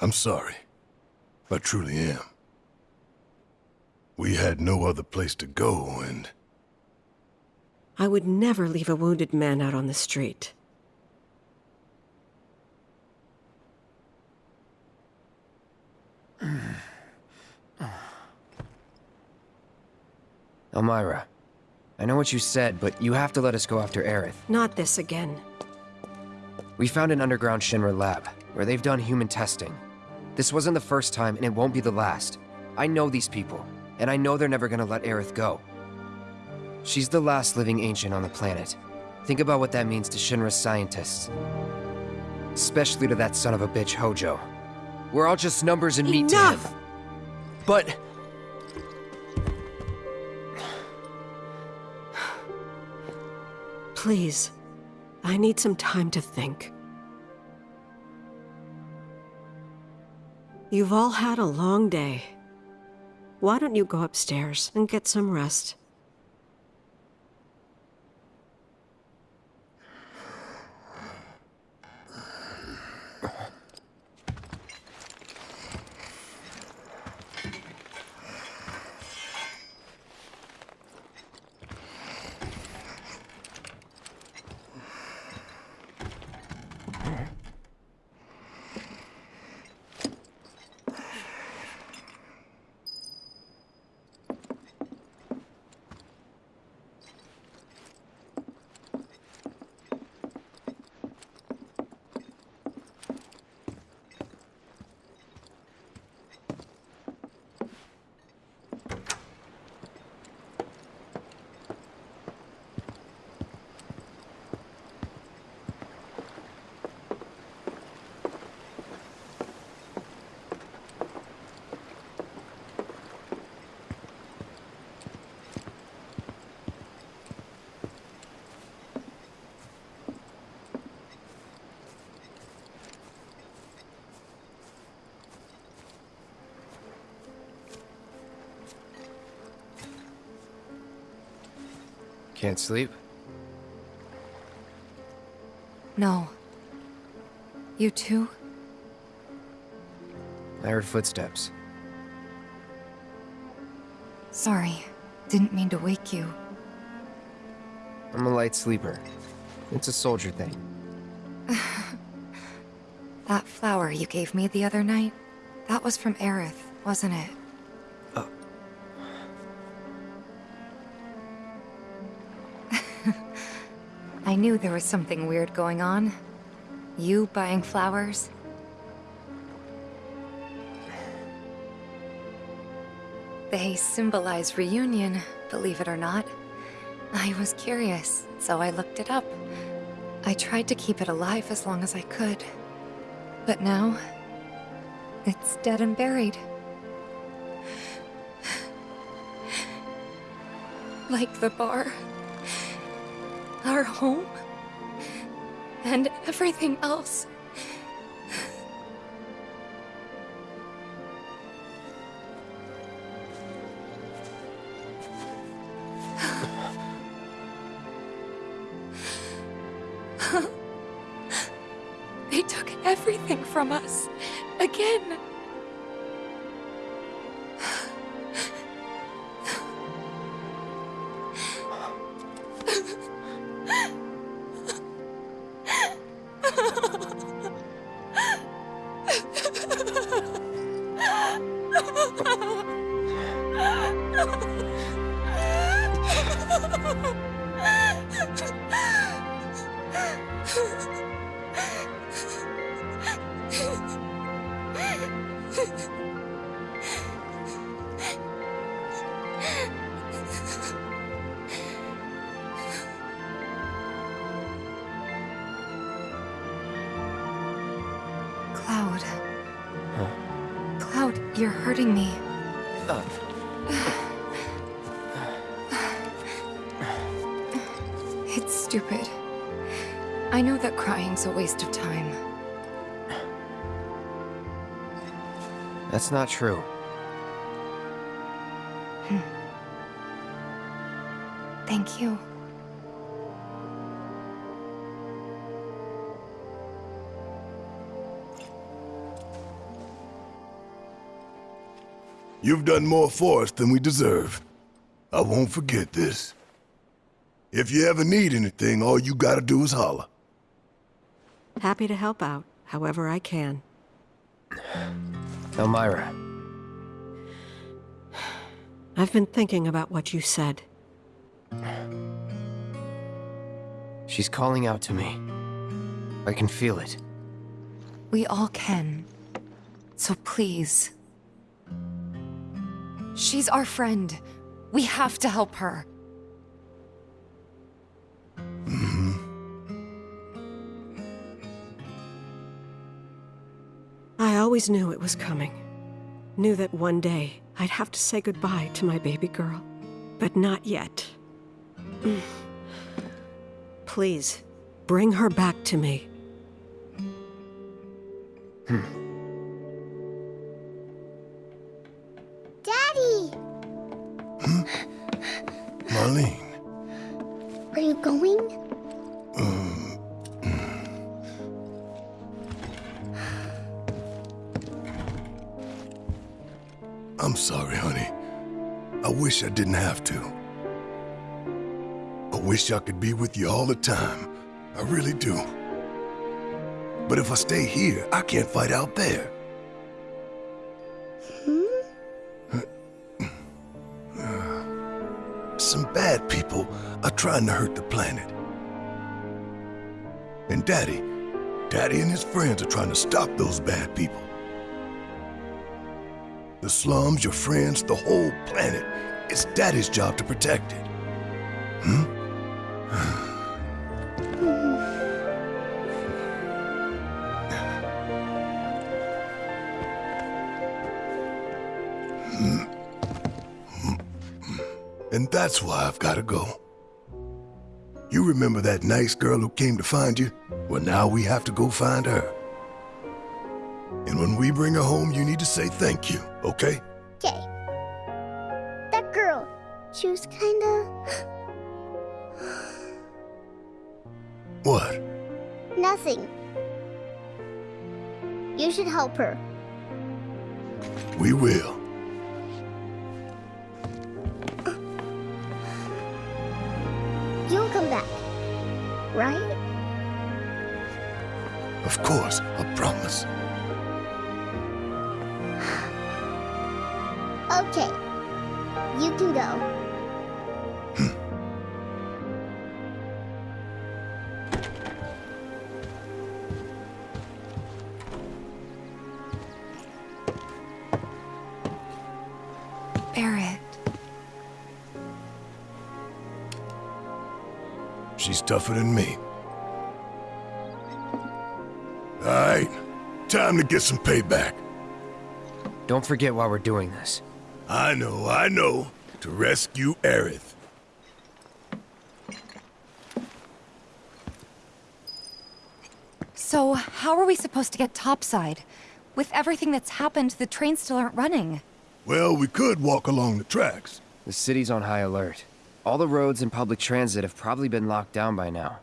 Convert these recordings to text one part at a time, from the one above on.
I'm sorry. I truly am. We had no other place to go, and... I would never leave a wounded man out on the street. Elmyra, I know what you said, but you have to let us go after Aerith. Not this again. We found an underground Shinra lab, where they've done human testing. This wasn't the first time, and it won't be the last. I know these people, and I know they're never gonna let Aerith go. She's the last living ancient on the planet. Think about what that means to Shinra's scientists. Especially to that son of a bitch, Hojo. We're all just numbers and meat to him. Enough! But... Please. I need some time to think. You've all had a long day. Why don't you go upstairs and get some rest? Can't sleep? No. You too? I heard footsteps. Sorry. Didn't mean to wake you. I'm a light sleeper. It's a soldier thing. That flower you gave me the other night, that was from Aerith, wasn't it? I knew there was something weird going on. You buying flowers? They symbolize reunion, believe it or not. I was curious, so I looked it up. I tried to keep it alive as long as I could. But now, it's dead and buried. Like the bar, our home, and everything else. That's not true. Hmm. Thank you. You've done more for us than we deserve. I won't forget this. If you ever need anything, all you gotta do is holler. Happy to help out, however I can. Elmyra, I've been thinking about what you said. she's calling out to me. I can feel it. We all can. So please. She's our friend. We have to help her. Always knew it was coming. Knew that one day I'd have to say goodbye to my baby girl. But not yet. Please, bring her back to me. Daddy! Wish I didn't have to. I wish I could be with you all the time. I really do. But if I stay here, I can't fight out there. Hmm? Some bad people are trying to hurt the planet. And Daddy, Daddy and his friends are trying to stop those bad people. The slums, your friends, the whole planet. It's Daddy's job to protect it. Hmm? And that's why I've gotta go. You remember that nice girl who came to find you? Well, now we have to go find her. And when we bring her home, you need to say thank you, okay? Okay. She was kinda. What? nothing. You should help her. We will. You'll come back. Right? Of course, I promise. Okay. You can go. Tougher than me. All right, time to get some payback. Don't forget why we're doing this. I know, I know. To rescue Aerith. So, how are we supposed to get topside? With everything that's happened, the trains still aren't running. Well, we could walk along the tracks. The city's on high alert. All the roads and public transit have probably been locked down by now.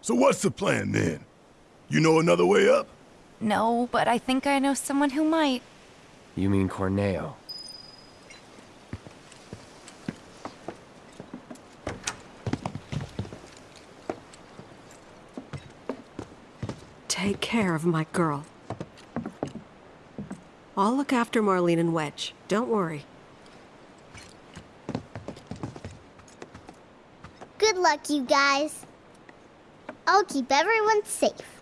So what's the plan then? You know another way up? No, but I think I know someone who might. You mean Corneo? Take care of my girl. I'll look after Marlene and Wedge. Don't worry. Good luck, you guys. I'll keep everyone safe.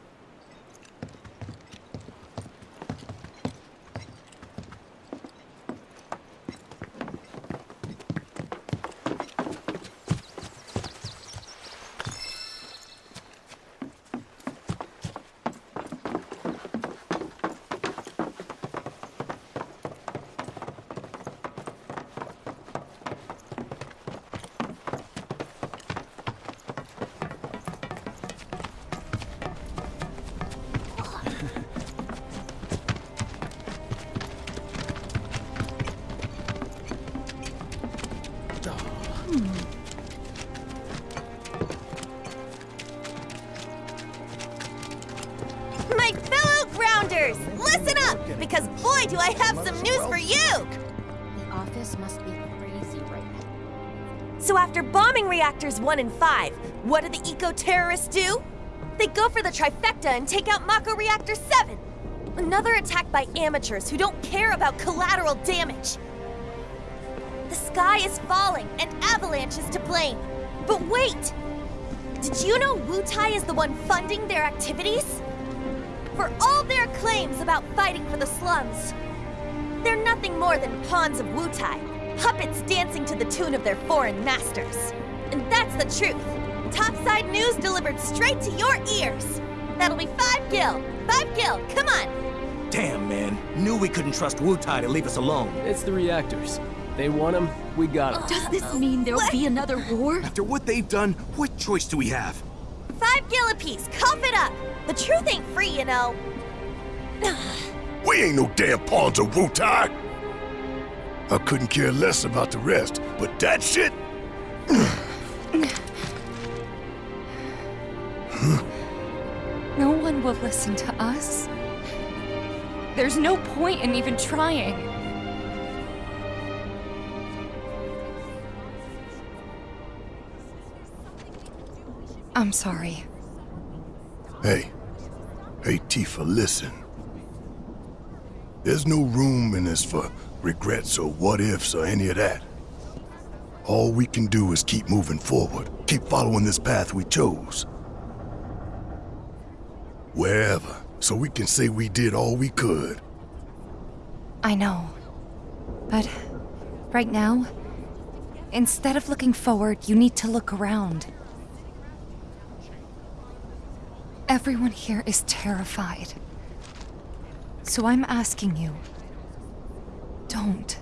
I have some news for you! The office must be crazy right now. So after bombing reactors 1 and 5, what do the eco-terrorists do? They go for the trifecta and take out Mako Reactor 7! Another attack by amateurs who don't care about collateral damage! The sky is falling, and Avalanche is to blame. But wait! Did you know Wutai is the one funding their activities? For all their claims about fighting for the slums, nothing more than pawns of Wutai, puppets dancing to the tune of their foreign masters. And that's the truth. Topside news delivered straight to your ears. That'll be five gil. Five gil, come on. Damn, man. Knew we couldn't trust Wutai to leave us alone. It's the reactors. They want them, we got them. Does this mean there'll What? be another war? After what they've done, what choice do we have? Five gil apiece, cough it up. The truth ain't free, you know. We ain't no damn pawns of Wutai! I couldn't care less about the rest, but that shit? No one will listen to us. There's no point in even trying. I'm sorry. Hey. Hey, Tifa, listen. There's no room in this for regrets or what ifs or any of that. All we can do is keep moving forward, keep following this path we chose. Wherever, so we can say we did all we could. I know. But right now, instead of looking forward, you need to look around. Everyone here is terrified. So I'm asking you don't.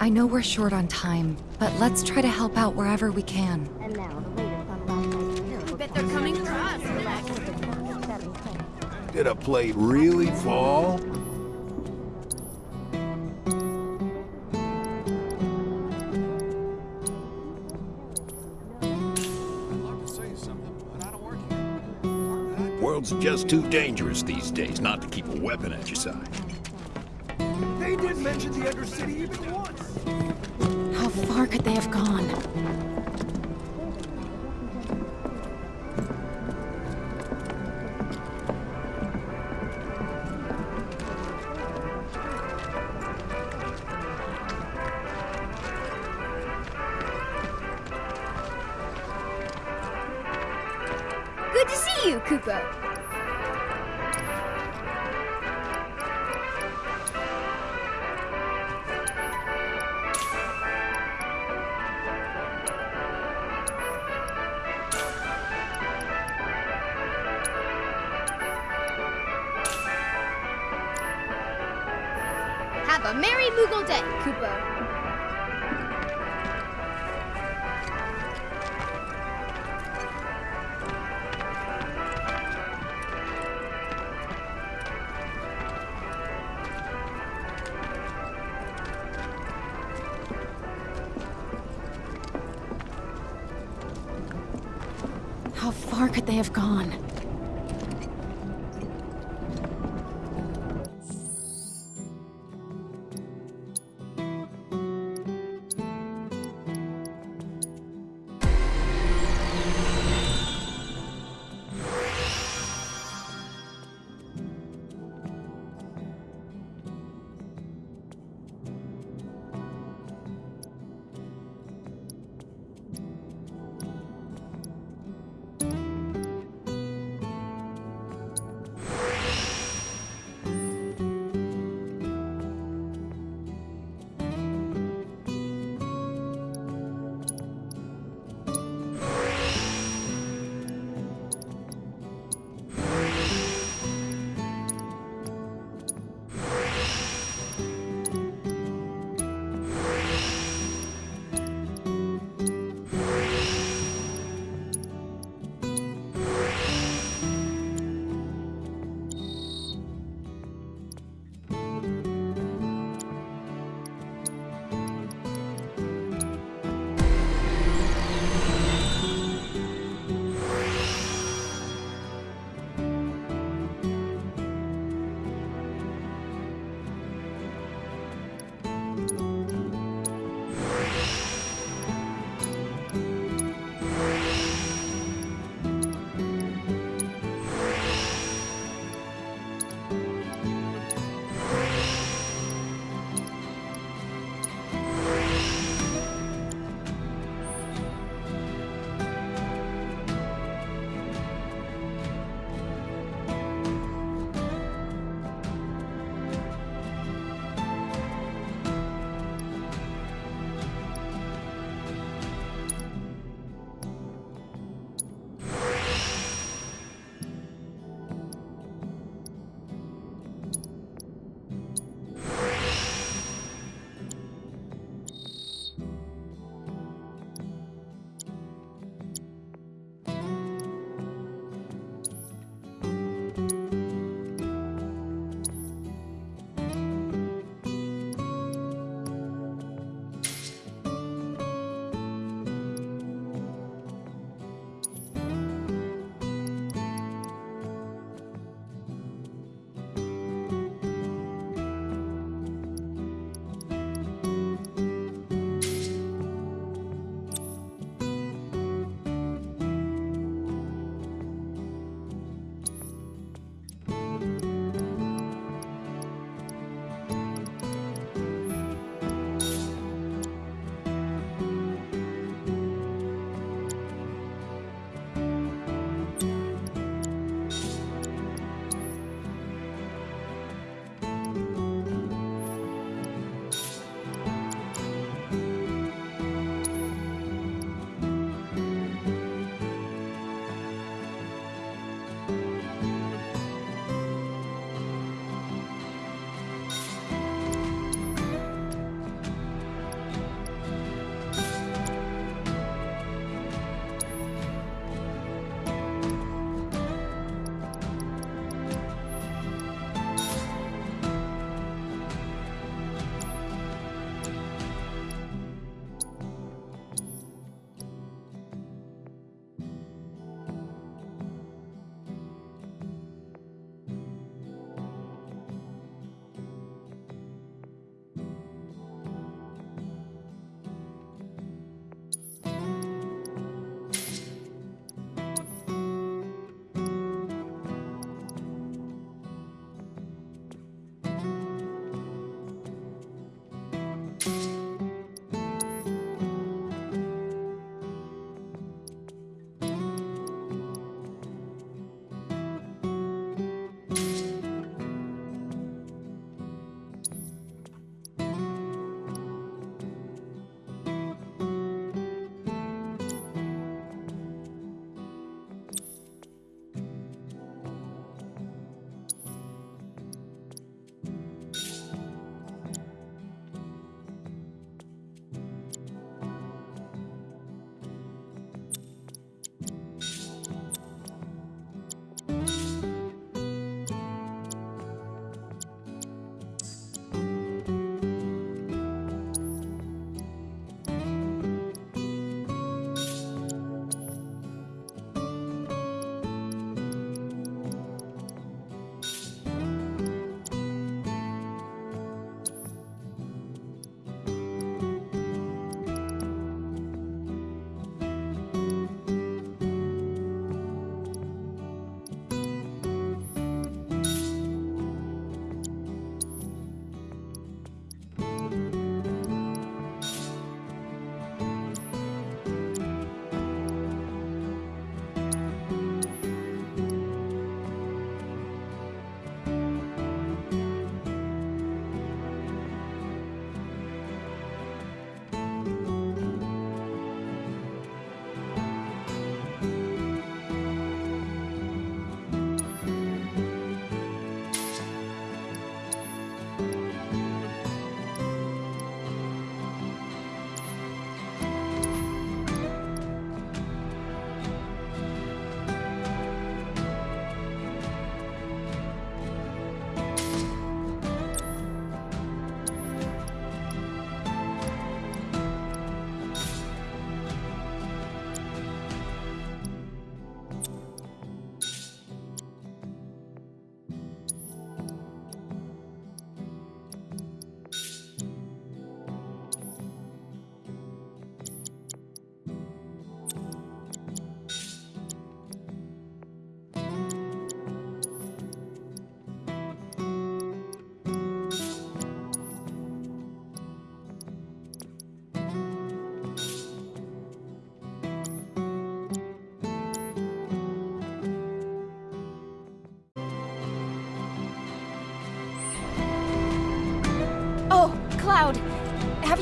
I know we're short on time, but let's try to help out wherever we can. Did a plate really fall? World's just too dangerous these days not to keep a weapon at your side. They didn't mention the Undercity even once. How far could they have gone? See you, Kupo.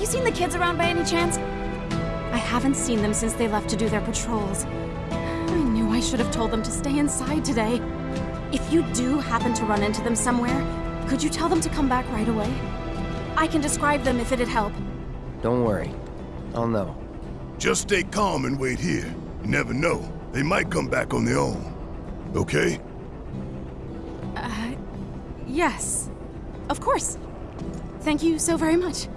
You seen the kids around by any chance? I haven't seen them since they left to do their patrols. I knew I should have told them to stay inside today. If you do happen to run into them somewhere, could you tell them to come back right away? I can describe them if it'd help. Don't worry. I'll know. Just stay calm and wait here. You never know. They might come back on their own. Okay? Uh, yes. Of course. Thank you so very much.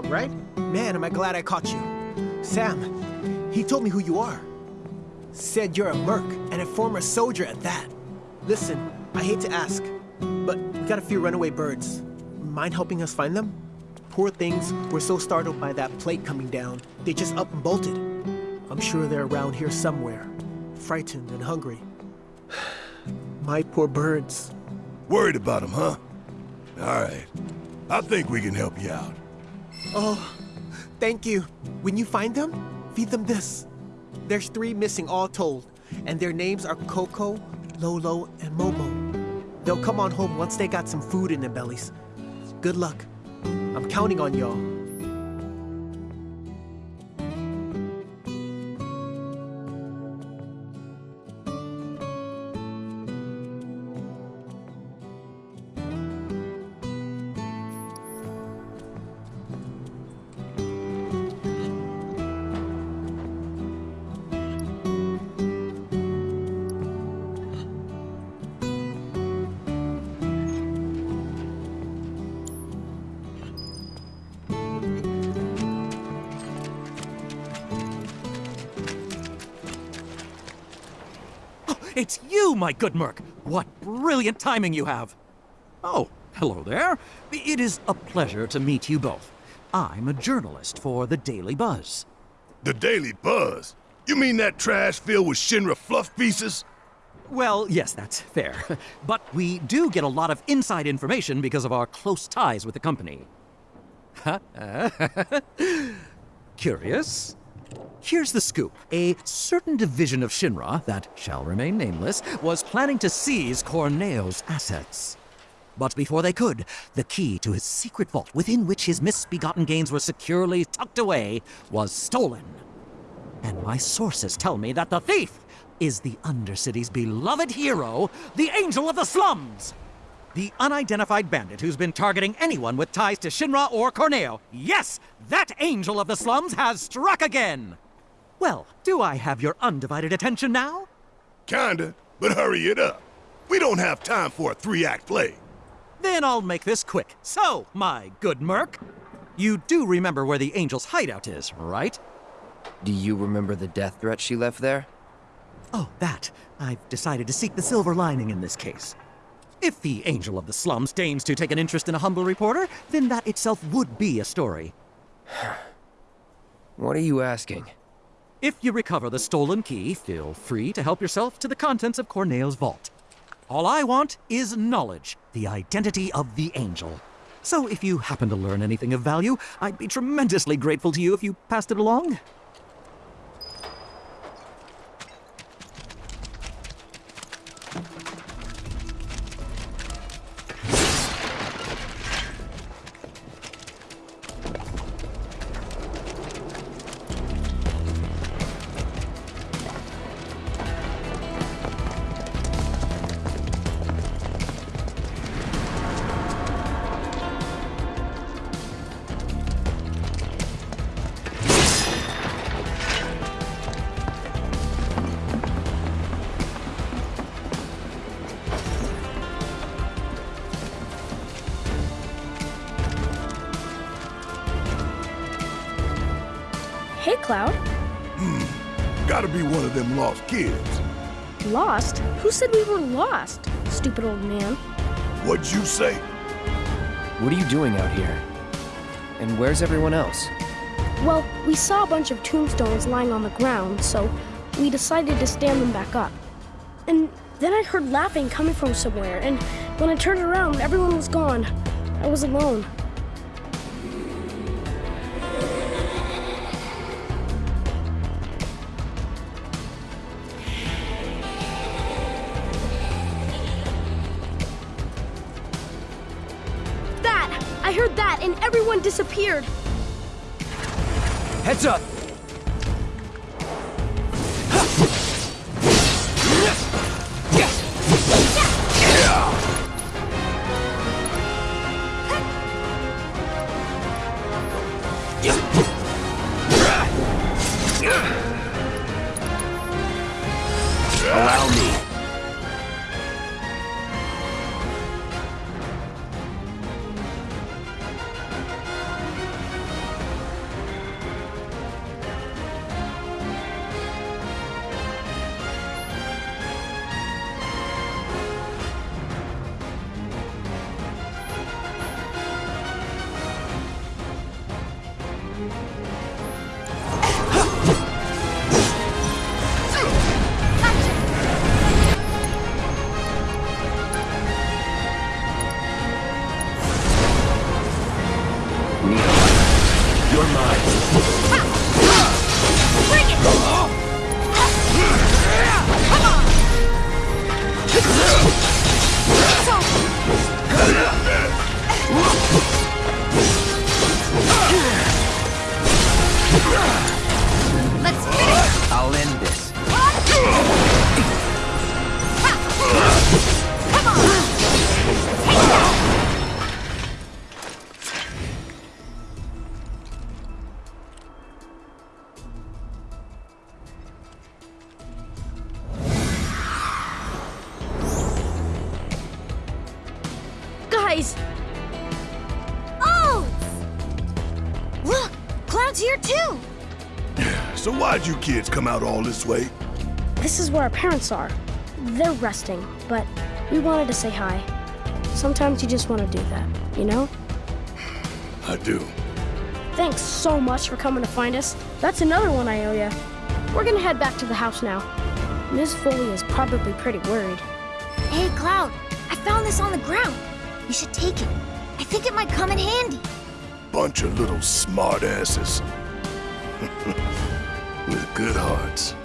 Right? Man, am I glad I caught you. Sam, he told me who you are. Said you're a merc, and a former soldier at that. Listen, I hate to ask, but we got a few runaway birds. Mind helping us find them? Poor things were so startled by that plate coming down, they just up and bolted. I'm sure they're around here somewhere, frightened and hungry. My poor birds. Worried about them, huh? All right. I think we can help you out. Oh, thank you. When you find them, feed them this. There's three missing all told, and their names are Coco, Lolo, and Momo. They'll come on home once they got some food in their bellies. Good luck. I'm counting on y'all. My good Merc! What brilliant timing you have! Oh, hello there. It is a pleasure to meet you both. I'm a journalist for the Daily Buzz. The Daily Buzz? You mean that trash filled with Shinra fluff pieces? Well, yes, that's fair. But we do get a lot of inside information because of our close ties with the company. Curious? Here's the scoop. A certain division of Shinra, that shall remain nameless, was planning to seize Corneo's assets. But before they could, the key to his secret vault, within which his misbegotten gains were securely tucked away, was stolen. And my sources tell me that the thief is the Undercity's beloved hero, the Angel of the Slums! The unidentified bandit who's been targeting anyone with ties to Shinra or Corneo. Yes, that Angel of the Slums has struck again! Well, do I have your undivided attention now? Kinda, but hurry it up. We don't have time for a three-act play. Then I'll make this quick. So, my good Merc, you do remember where the Angel's hideout is, right? Do you remember the death threat she left there? Oh, that. I've decided to seek the silver lining in this case. If the Angel of the Slums deigns to take an interest in a humble reporter, then that itself would be a story. what are you asking? If you recover the stolen key, feel free to help yourself to the contents of Corneo's vault. All I want is knowledge, the identity of the Angel. So if you happen to learn anything of value, I'd be tremendously grateful to you if you passed it along. Said we were lost? Stupid old man. What'd you say? What are you doing out here? And where's everyone else? Well, we saw a bunch of tombstones lying on the ground, so we decided to stand them back up. And then I heard laughing coming from somewhere, and when I turned around, everyone was gone. I was alone. Heads up! Allow kids come out all this way? this is where our parents are. They're resting, but we wanted to say hi. Sometimes you just want to do that, you know? I do. Thanks so much for coming to find us. That's another one I owe you. We're gonna head back to the house now. Miss Foley is probably pretty worried. Hey, Cloud! I found this on the ground. You should take it. I think it might come in handy. Bunch of little smartasses. Good hearts.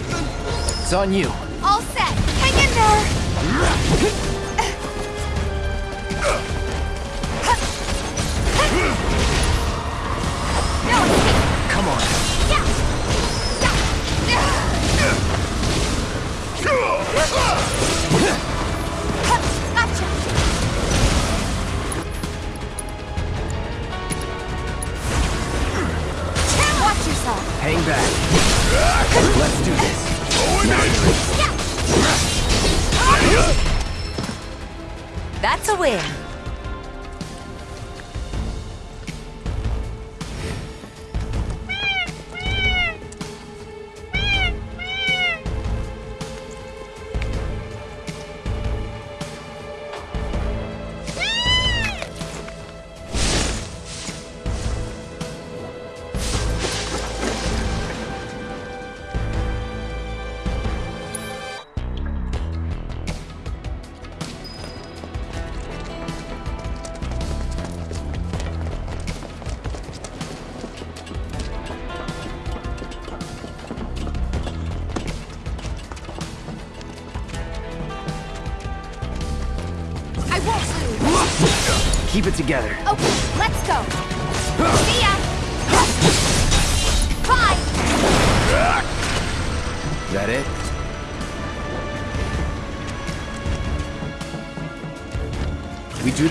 Something? It's on you. All set! Hang in there!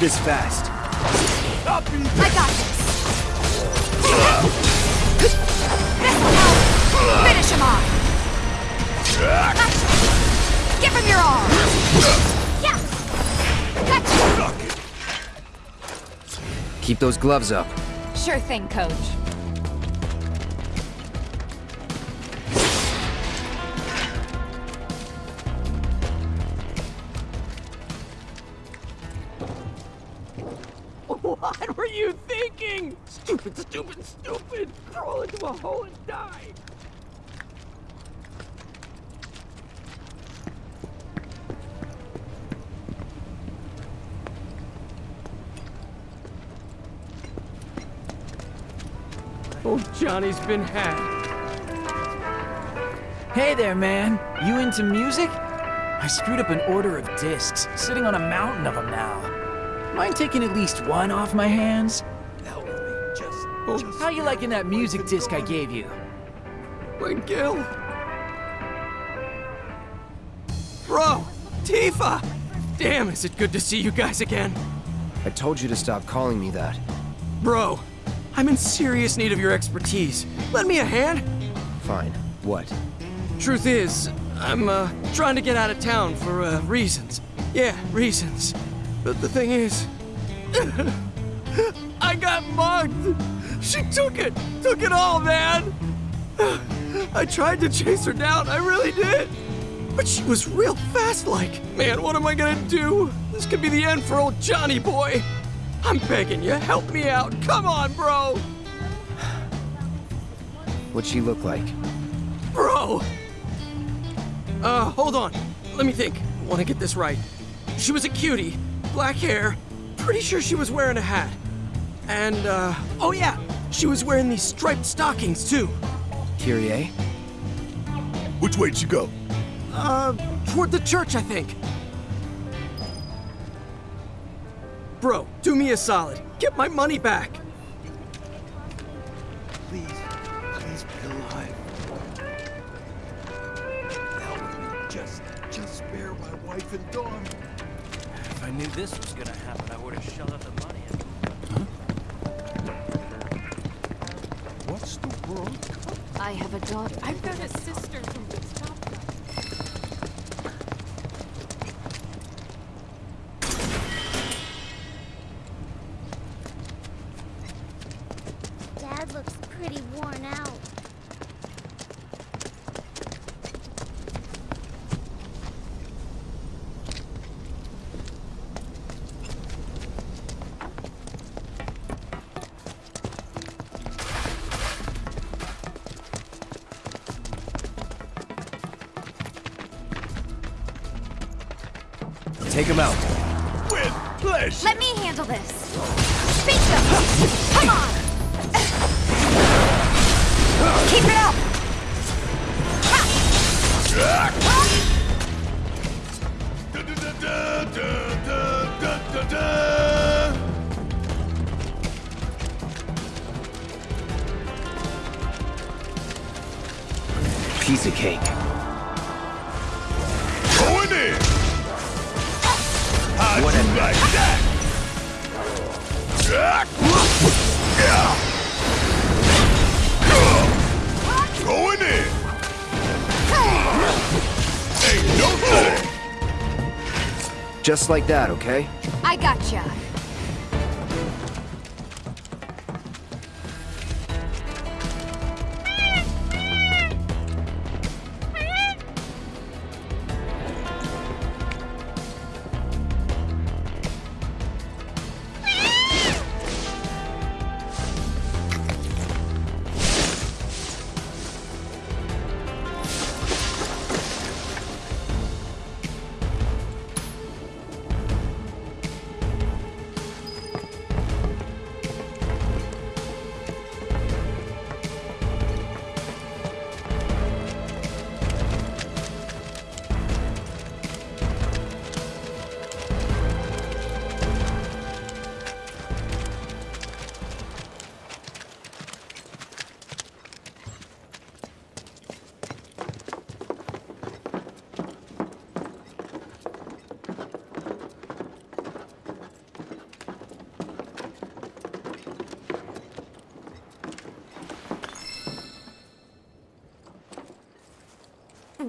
This fast. I got this. This'll help. Finish him off. Give him your arm. Yeah. Gotcha. Keep those gloves up. Sure thing, coach. Johnny's been had. Hey there, man. You into music? I screwed up an order of discs, sitting on a mountain of them now. Mind taking at least one off my hands? Help me, just... Oh, How you liking that music disc I gave you? Wait, Gil. Bro, Tifa! Damn, is it good to see you guys again. I told you to stop calling me that. Bro, I'm in serious need of your expertise. Lend me a hand. Fine. What? Truth is, I'm uh, trying to get out of town for uh, reasons. Yeah, reasons. But the thing is, I got mugged. She took it, took it all, man. I tried to chase her down, I really did. But she was real fast like. Man, what am I gonna do? This could be the end for old Johnny boy. I'm begging you, help me out. Come on, bro. What'd she look like? Bro! Uh, hold on. Let me think. I want to get this right. She was a cutie, black hair. Pretty sure she was wearing a hat. And, uh, oh yeah, she was wearing these striped stockings too. Kyrie? Which way'd she go? Uh, toward the church, I think. Bro, do me a solid. Get my money back. Please, please be alive. Hell with me. Just, just spare my wife and daughter. If I knew this was gonna happen, I would have shut up the money. What's the world? I have a daughter. I've got a sister who would him out. Just like that, okay?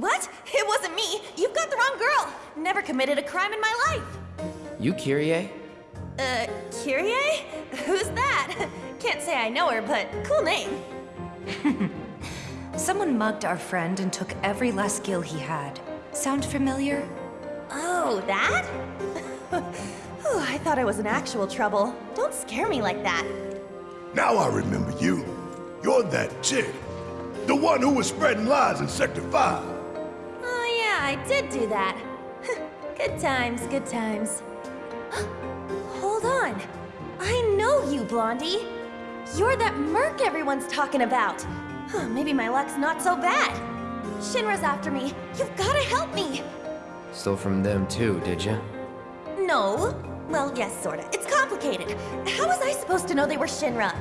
What? It wasn't me. You've got the wrong girl. Never committed a crime in my life. You Kyrie? Uh, Kyrie? Who's that? Can't say I know her, but cool name. Someone mugged our friend and took every last gil he had. Sound familiar? Oh, that? oh, I thought I was in actual trouble. Don't scare me like that. Now I remember you. You're that chick. The one who was spreading lies in Sector 5. I did do that. good times, good times. Hold on. I know you, Blondie. You're that merc everyone's talking about. Maybe my luck's not so bad. Shinra's after me. You've gotta help me. Stole from them too, did you? No. Well, yes, sorta. It's complicated. How was I supposed to know they were Shinra?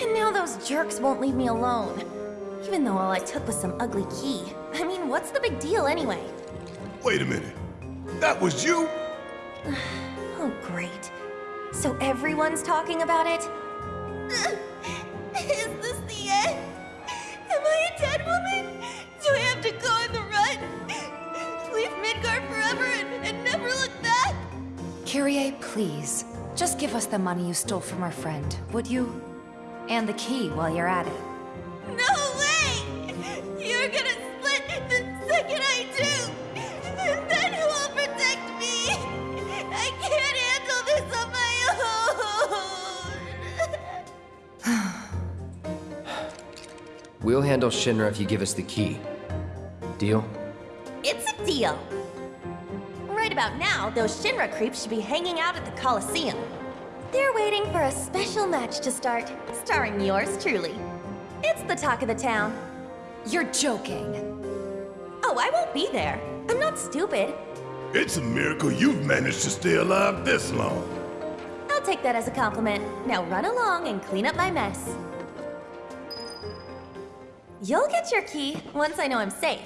And now those jerks won't leave me alone. Even though all I took was some ugly key. I mean, what's the big deal anyway? Wait a minute. That was you? oh, great. So everyone's talking about it? Is this the end? Am I a dead woman? Do I have to go on the run? Leave Midgar forever and, and never look back? Kyrie, please. Just give us the money you stole from our friend, would you? And the key while you're at it. We'll handle Shinra if you give us the key. Deal? It's a deal! Right about now, those Shinra creeps should be hanging out at the Coliseum. They're waiting for a special match to start, starring yours truly. It's the talk of the town. You're joking. Oh, I won't be there. I'm not stupid. It's a miracle you've managed to stay alive this long. I'll take that as a compliment. Now run along and clean up my mess. You'll get your key once I know I'm safe.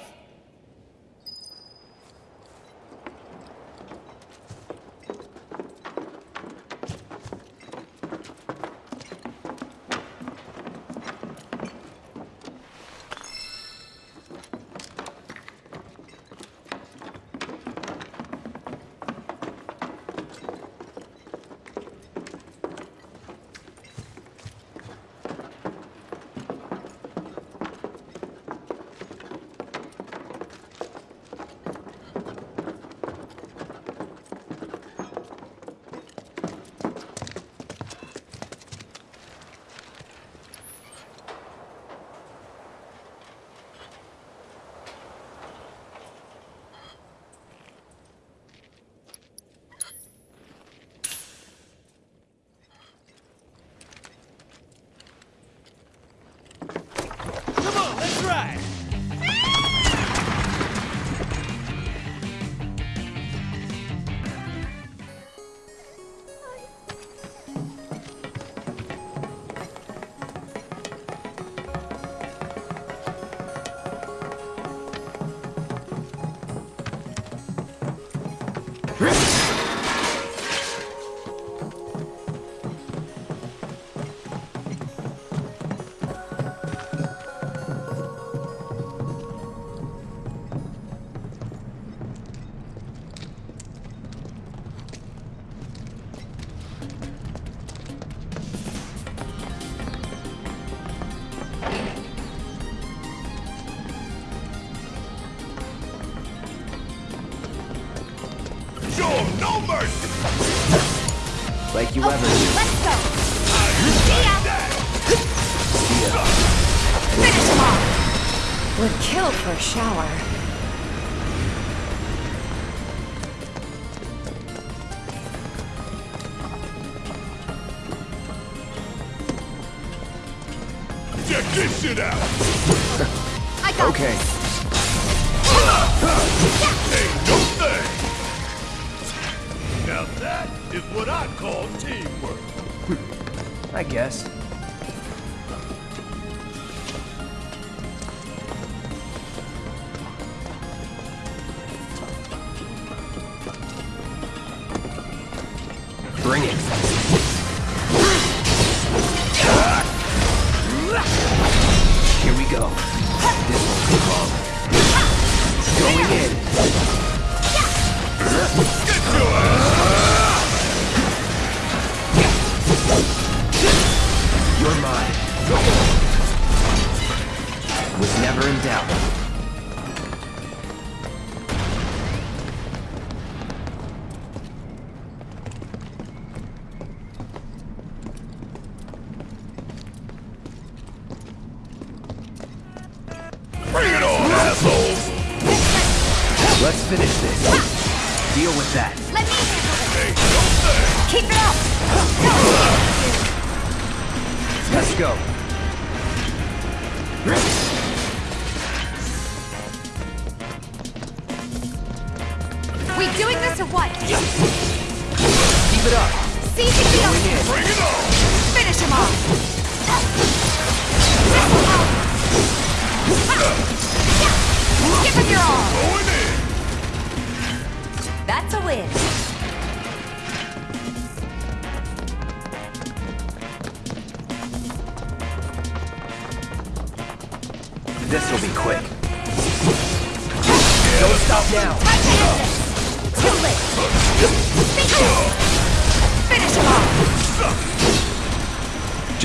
Shower.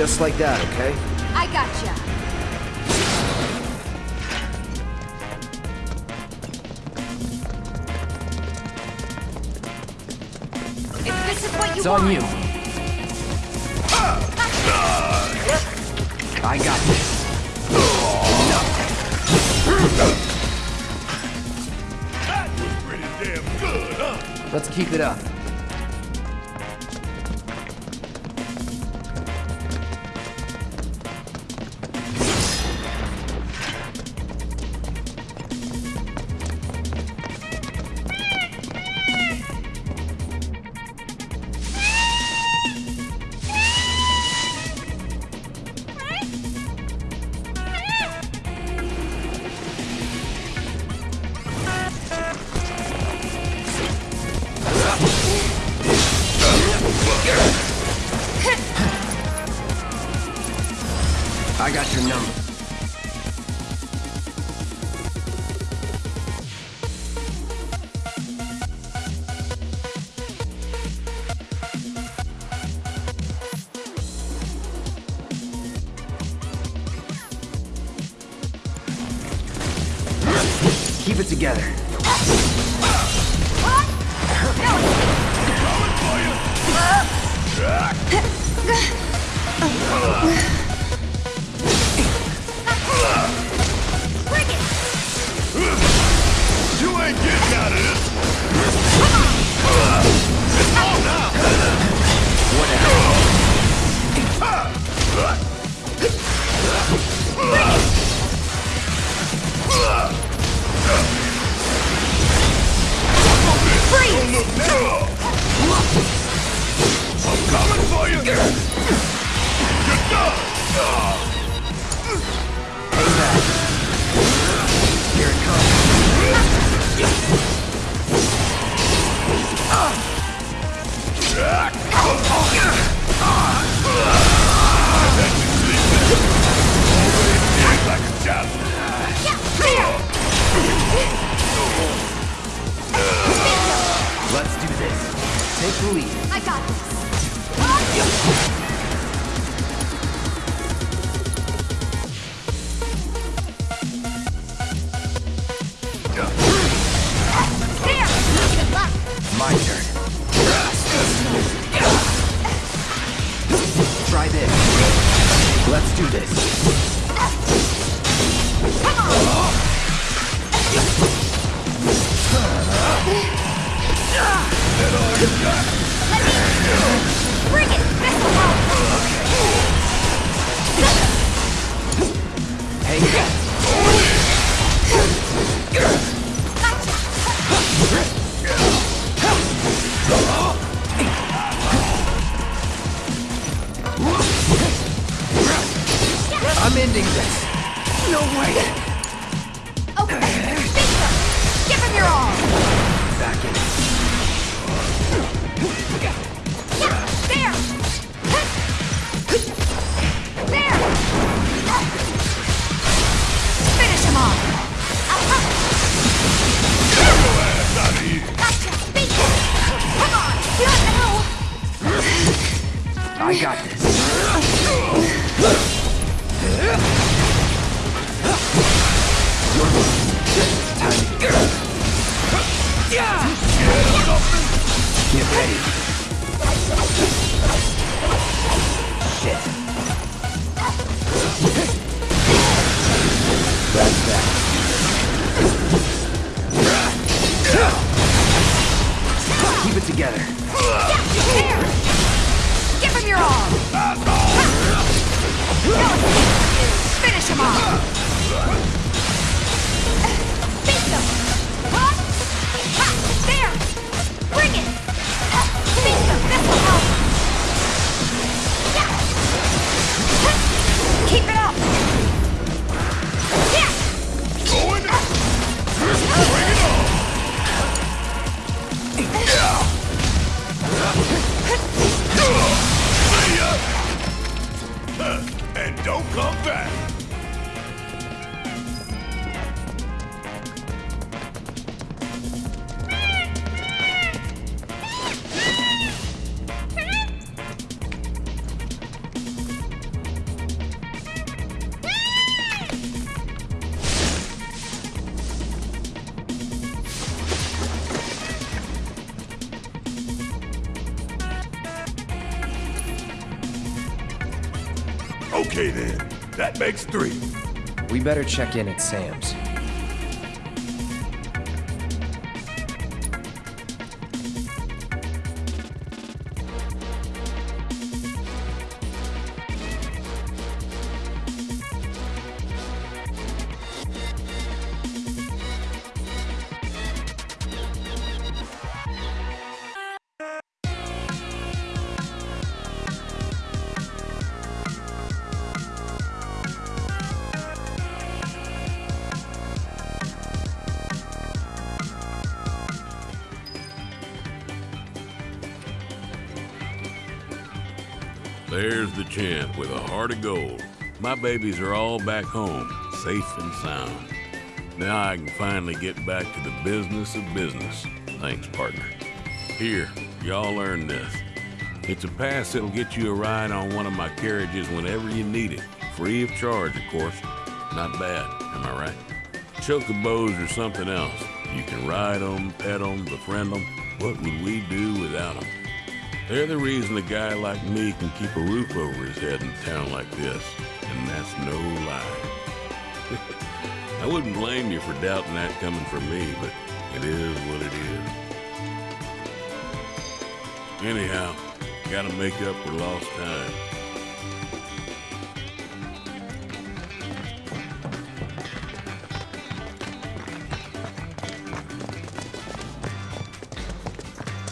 Just like that, okay? I gotcha. If this is what you it's want. on you. I got this. That was pretty damn good, huh? Let's keep it up. I got this. Better check in at Sam's. Babies are all back home, safe and sound. Now I can finally get back to the business of business. Thanks, partner. Here, y'all earn this. It's a pass that'll get you a ride on one of my carriages whenever you need it. Free of charge, of course. Not bad, am I right? Chocobos or something else. You can ride them, pet them, befriend them. What would we do without them? They're the reason a guy like me can keep a roof over his head in a town like this. And that's no lie. I wouldn't blame you for doubting that coming from me, but it is what it is. Anyhow, gotta make up for lost time.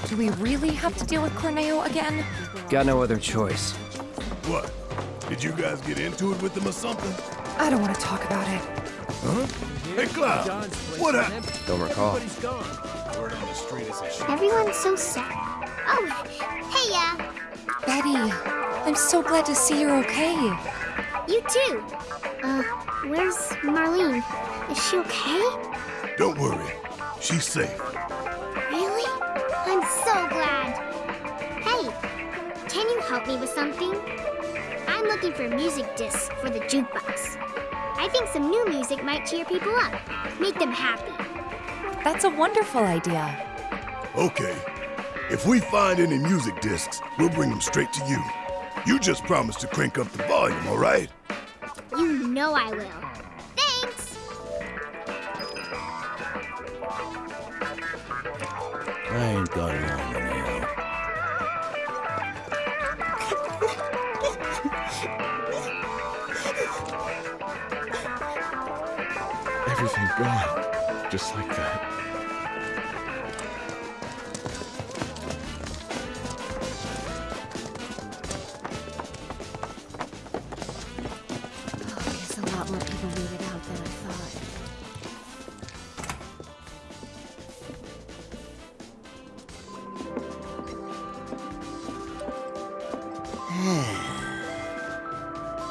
Do we really have to deal with Corneo again? Got no other choice. What? Did you guys get into it with them or something? I don't want to talk about it. Huh? Hey, Cloud, what happened? Don't recall. Word on the street is that Everyone's so sad. Oh, hey, yeah. Betty, I'm so glad to see you're okay. You too. Uh, where's Marlene? Is she okay? Don't worry. She's safe. Really? I'm so glad. Hey, can you help me with something? I'm looking for music discs for the jukebox. I think some new music might cheer people up, make them happy. That's a wonderful idea. Okay. If we find any music discs, we'll bring them straight to you. You just promise to crank up the volume, all right? You know I will. Thanks! I ain't got long gone. Just like that. Oh, I a lot more people made it out than I thought.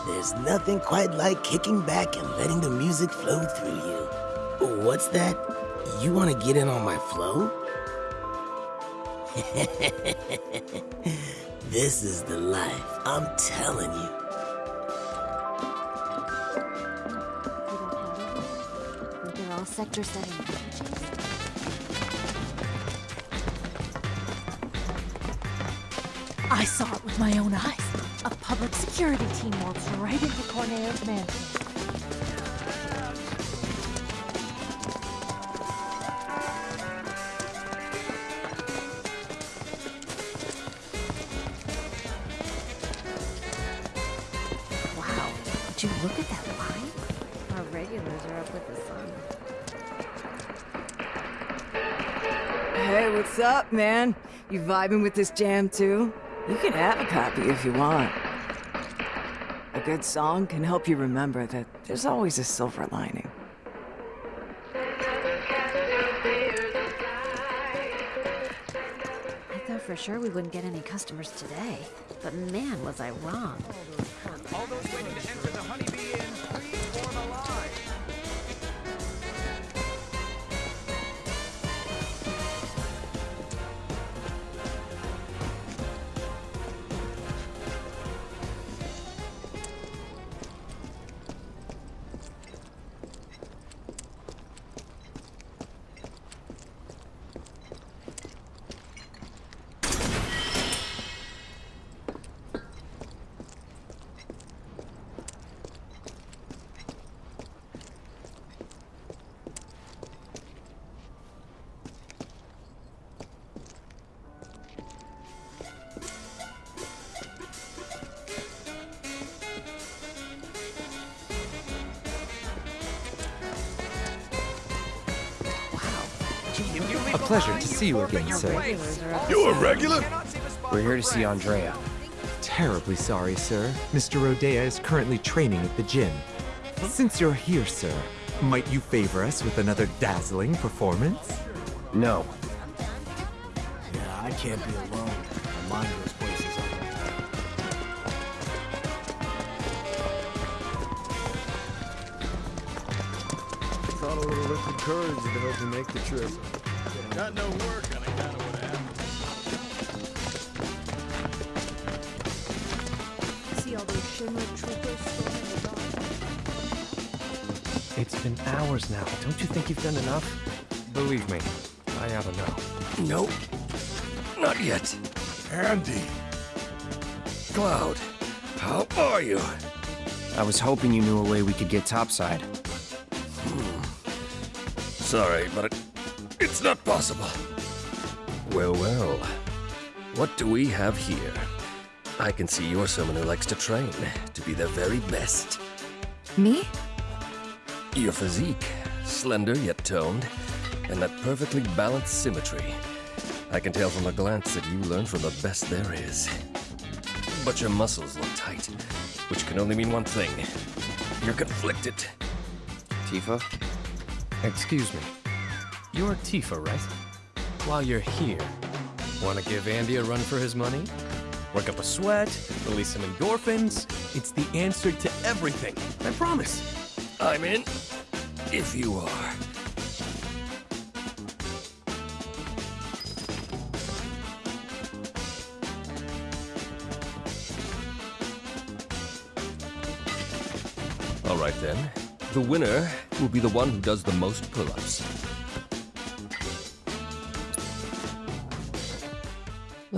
There's nothing quite like kicking back and letting the music flow through you. What's that? You want to get in on my flow? this is the life, I'm telling you. They're all Sector 7? I saw it with my own eyes. A public security team waltzed right into Corneo's mansion. Man? You vibing with this jam too? You can have a copy if you want. A good song can help you remember that there's always a silver lining. I thought for sure we wouldn't get any customers today. But man, was I wrong. Pleasure to see you again, sir. You're a regular? We're here to see Andrea. Terribly sorry, sir. Mr. Rhodea is currently training at the gym. Since you're here, sir, might you favor us with another dazzling performance? No. Yeah, I can't be alone. My mind goes places all the time. Thought a little liquid courage would help you make the trip. Got no work on account of what happened. See all those Shinra troopers storming the dock? It's been hours now. Don't you think you've done enough? Believe me, I ought to know. Nope. Not yet. Andy. Cloud. How are you? I was hoping you knew a way we could get topside. Hmm. Sorry, but it, it's not possible. Well, well. What do we have here? I can see you're someone who likes to train, to be the very best. Me? Your physique, slender yet toned, and that perfectly balanced symmetry. I can tell from a glance that you learned from the best there is. But your muscles look tight, which can only mean one thing. You're conflicted. Tifa? Excuse me. You're Tifa, right? While you're here, want to give Andy a run for his money? Work up a sweat, release some endorphins. It's the answer to everything. I promise. I'm in. If you are. All right then. The winner will be the one who does the most pull-ups.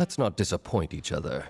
Let's not disappoint each other.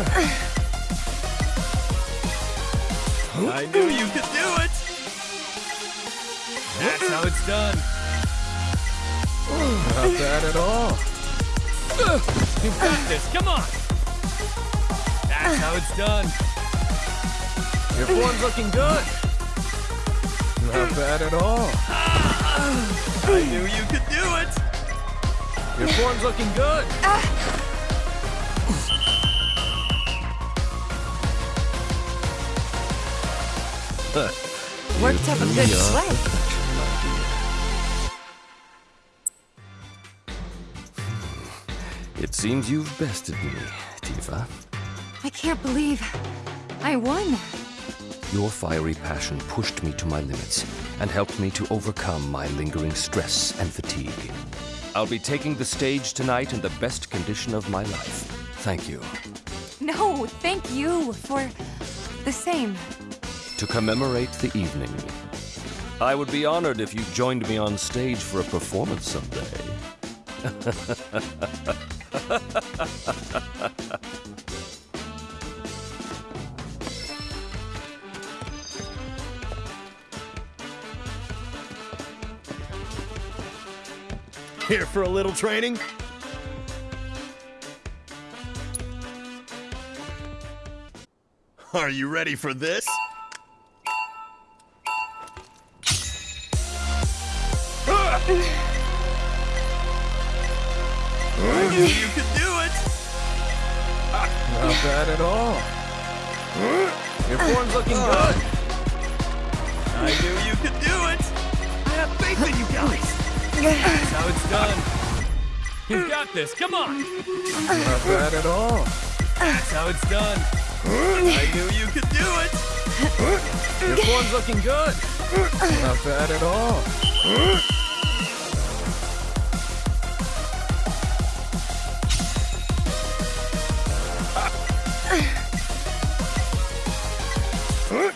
I knew you could do it. That's how it's done. Not bad at all. You've got this. Come on. That's how it's done. Your form's looking good. Not bad at all. I knew you could do it. Your form's looking good. Ah. Worked up a good sweat. It seems you've bested me, Tifa. I can't believe I won. Your fiery passion pushed me to my limits and helped me to overcome my lingering stress and fatigue. I'll be taking the stage tonight in the best condition of my life. Thank you. No, thank you for the same. To commemorate the evening, I would be honored if you joined me on stage for a performance someday. Here for a little training? Are you ready for this? Not bad at all. That's how it's done. I knew you could do it! Your form's looking good. Not bad at all.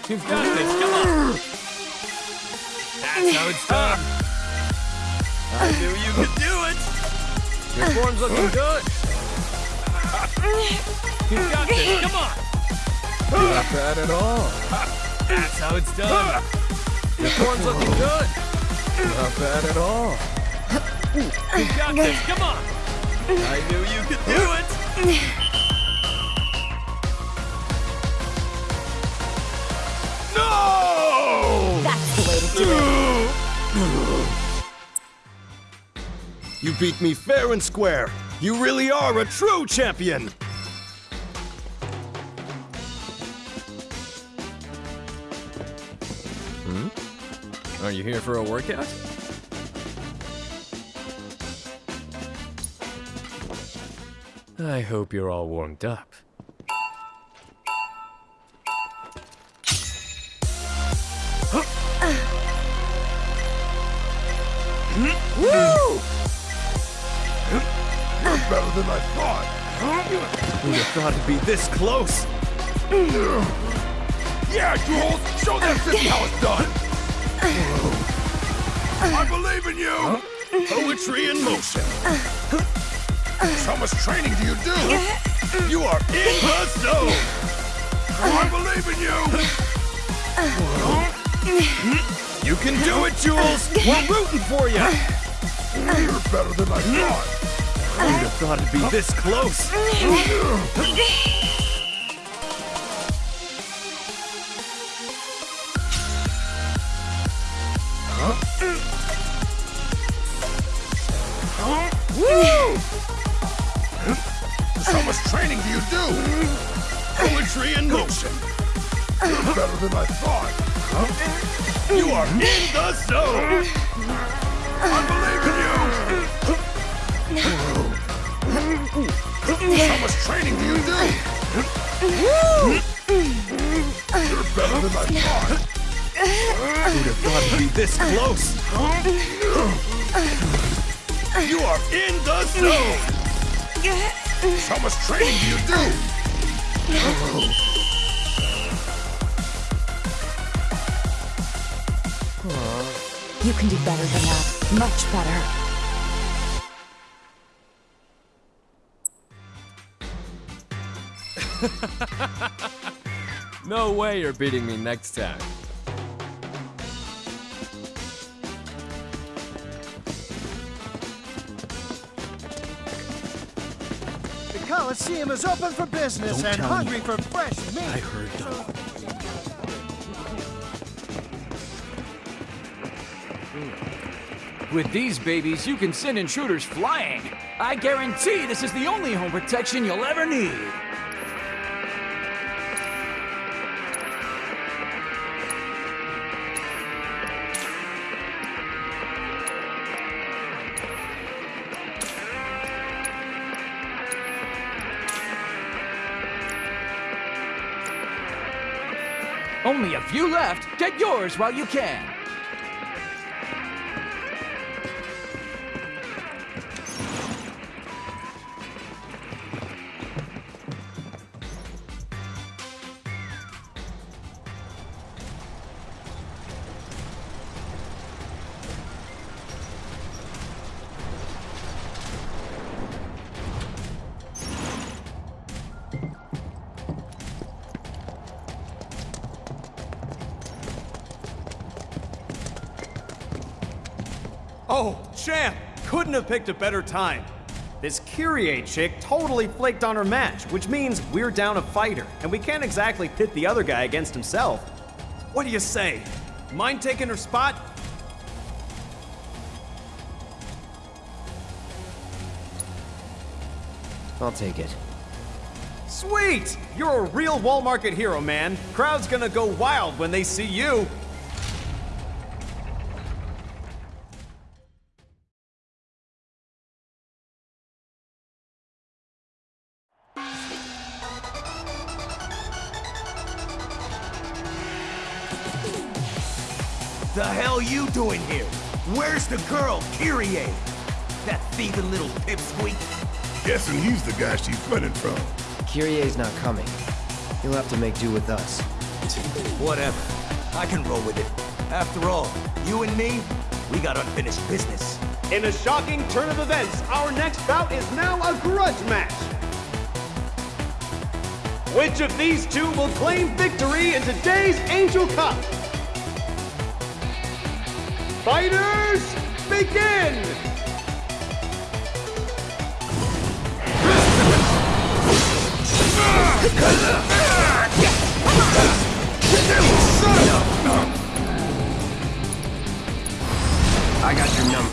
You've got this. Come on. That's how it's done. Your form's looking good. You've got this. Come on. Not bad at all. That's how it's done. Your form's looking good. Not bad at all. You've got this. Come on. I knew you could do it! You beat me fair and square. You really are a true champion. Hmm? Are you here for a workout? I hope you're all warmed up. Than I thought. Who'd have thought it'd be this close? Yeah, Jules! Show that how it's done! I believe in you! Poetry in motion. How much training do you do? You are in the zone! I believe in you! You can do it, Jules! We're rooting for you! You're better than I thought! Who'd have thought it'd be this close? How much training do you do? Poetry in motion. You're better than I thought! You are in the zone! I believe in you! How much training do you do? You're better than I thought! Who'd have thought it'd be this close? You are in the zone! How much training do you do? You can do better than that. Much better. no way you're beating me next time. The Coliseum is open for business Don't and tell me. hungry for fresh meat. I heard them. With these babies, you can send intruders flying. I guarantee this is the only home protection you'll ever need. Few left. Get yours while you can. Picked a better time. This Kyrie chick totally flaked on her match, which means we're down a fighter, and we can't exactly pit the other guy against himself. What do you say? Mind taking her spot? I'll take it. Sweet! You're a real wall market hero, man. Crowd's gonna go wild when they see you. Guessing he's the guy she's running from. Kyrie's not coming. You'll have to make do with us. Whatever. I can roll with it. After all, you and me, we got unfinished business. In a shocking turn of events, our next bout is now a grudge match. Which of these two will claim victory in today's Angel Cup? Fighters, begin! I got your number.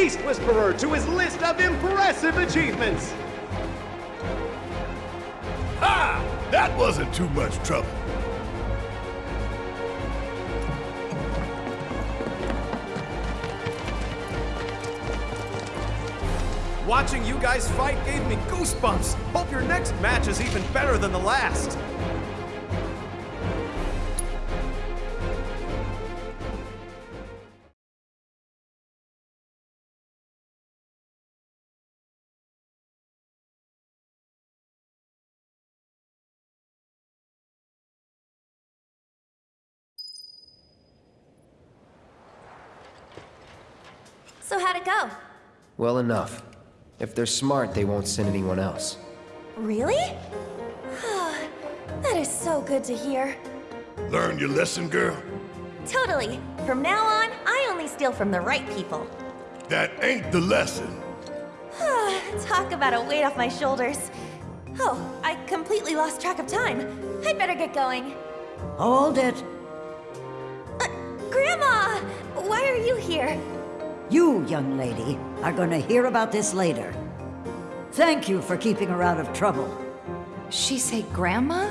Beast Whisperer to his list of impressive achievements! Ha! That wasn't too much trouble. Watching you guys fight gave me goosebumps! Hope your next match is even better than the last! Well enough. If they're smart, they won't send anyone else. Really? Ah, that is so good to hear. Learn your lesson, girl? Totally. From now on, I only steal from the right people. That ain't the lesson. Ah, talk about a weight off my shoulders. Oh, I completely lost track of time. I'd better get going. Hold it. Uh, Grandma! Why are you here? You, young lady, are gonna hear about this later. Thank you for keeping her out of trouble. she say Grandma?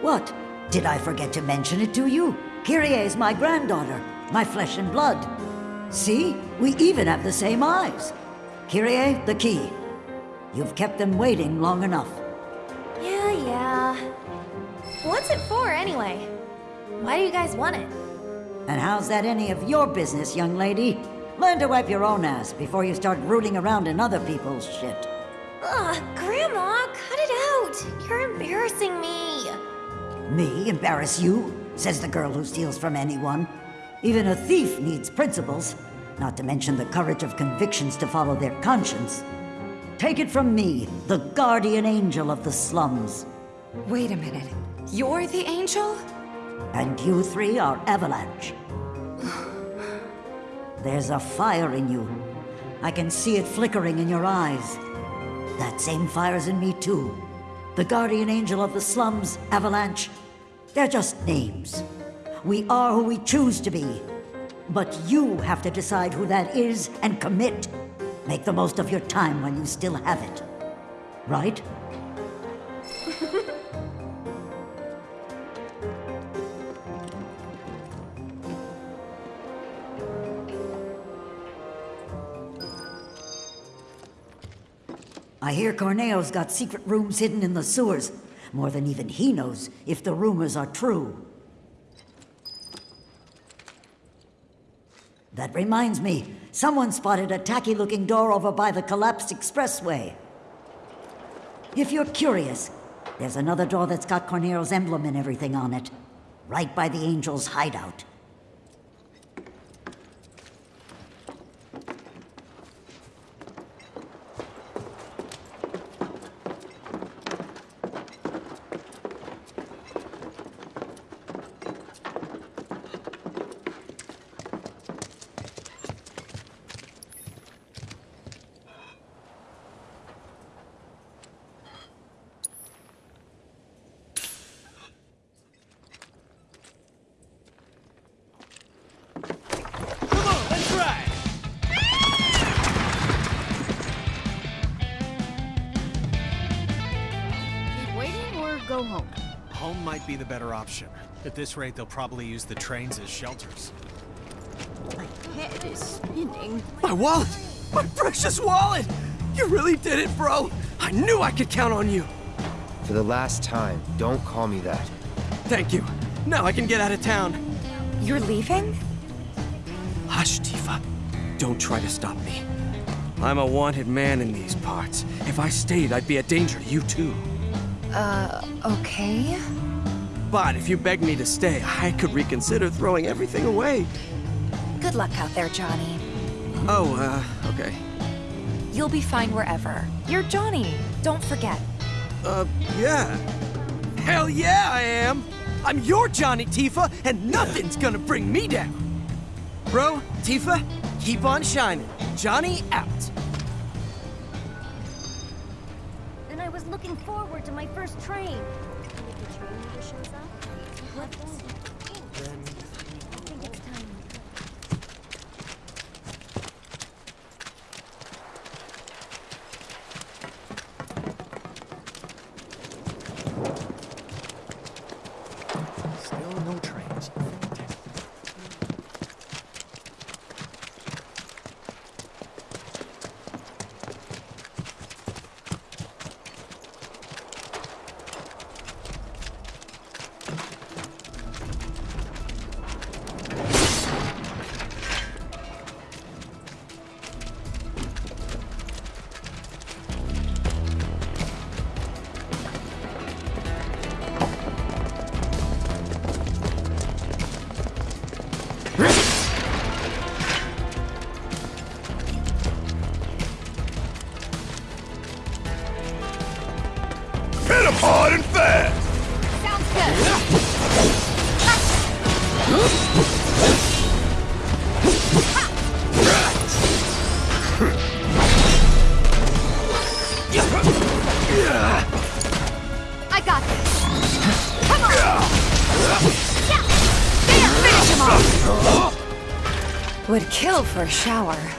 What? Did I forget to mention it to you? Kyrie is my granddaughter, my flesh and blood. See? We even have the same eyes. Kyrie, the key. You've kept them waiting long enough. Yeah, yeah. What's it for, anyway? Why do you guys want it? And how's that any of your business, young lady? Learn to wipe your own ass before you start rooting around in other people's shit. Ugh, Grandma, cut it out! You're embarrassing me! Me embarrass you? Says the girl who steals from anyone. Even a thief needs principles, not to mention the courage of convictions to follow their conscience. Take it from me, the guardian angel of the slums. Wait a minute. You're the angel? And you three are Avalanche. There's a fire in you. I can see it flickering in your eyes. That same fire's in me too. The guardian angel of the slums, Avalanche. They're just names. We are who we choose to be. But you have to decide who that is and commit. Make the most of your time when you still have it. Right? I hear Corneo's got secret rooms hidden in the sewers. More than even he knows if the rumors are true. That reminds me, someone spotted a tacky-looking door over by the collapsed expressway. If you're curious, there's another door that's got Corneo's emblem and everything on it. Right by the Angel's hideout. This rate, they'll probably use the trains as shelters. My head is spinning. My wallet! My precious wallet! You really did it, bro! I knew I could count on you! For the last time, don't call me that. Thank you. Now I can get out of town. You're leaving? Hush, Tifa. Don't try to stop me. I'm a wanted man in these parts. If I stayed, I'd be a danger to you too. Uh, okay. But if you beg me to stay, I could reconsider throwing everything away. Good luck out there, Johnny. Oh, uh, okay. You'll be fine wherever. You're Johnny. Don't forget. Uh, yeah. Hell yeah, I am! I'm your Johnny Tifa, and nothing's gonna bring me down! Bro, Tifa, keep on shining. Johnny out. And I was looking forward to my first train. What for a shower.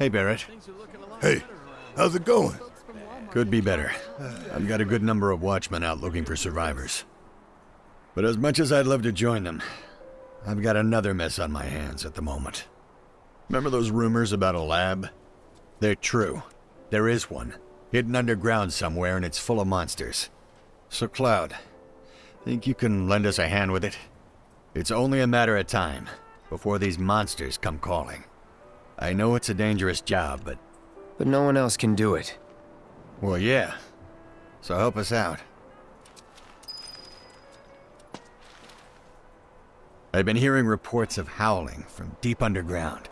Hey Barret. Hey, how's it going? Could be better. I've got a good number of watchmen out looking for survivors. But as much as I'd love to join them, I've got another mess on my hands at the moment. Remember those rumors about a lab? They're true. There is one. Hidden underground somewhere and it's full of monsters. So Cloud, think you can lend us a hand with it? It's only a matter of time before these monsters come calling. I know it's a dangerous job, but... But no one else can do it. Well, yeah. So help us out. I've been hearing reports of howling from deep underground.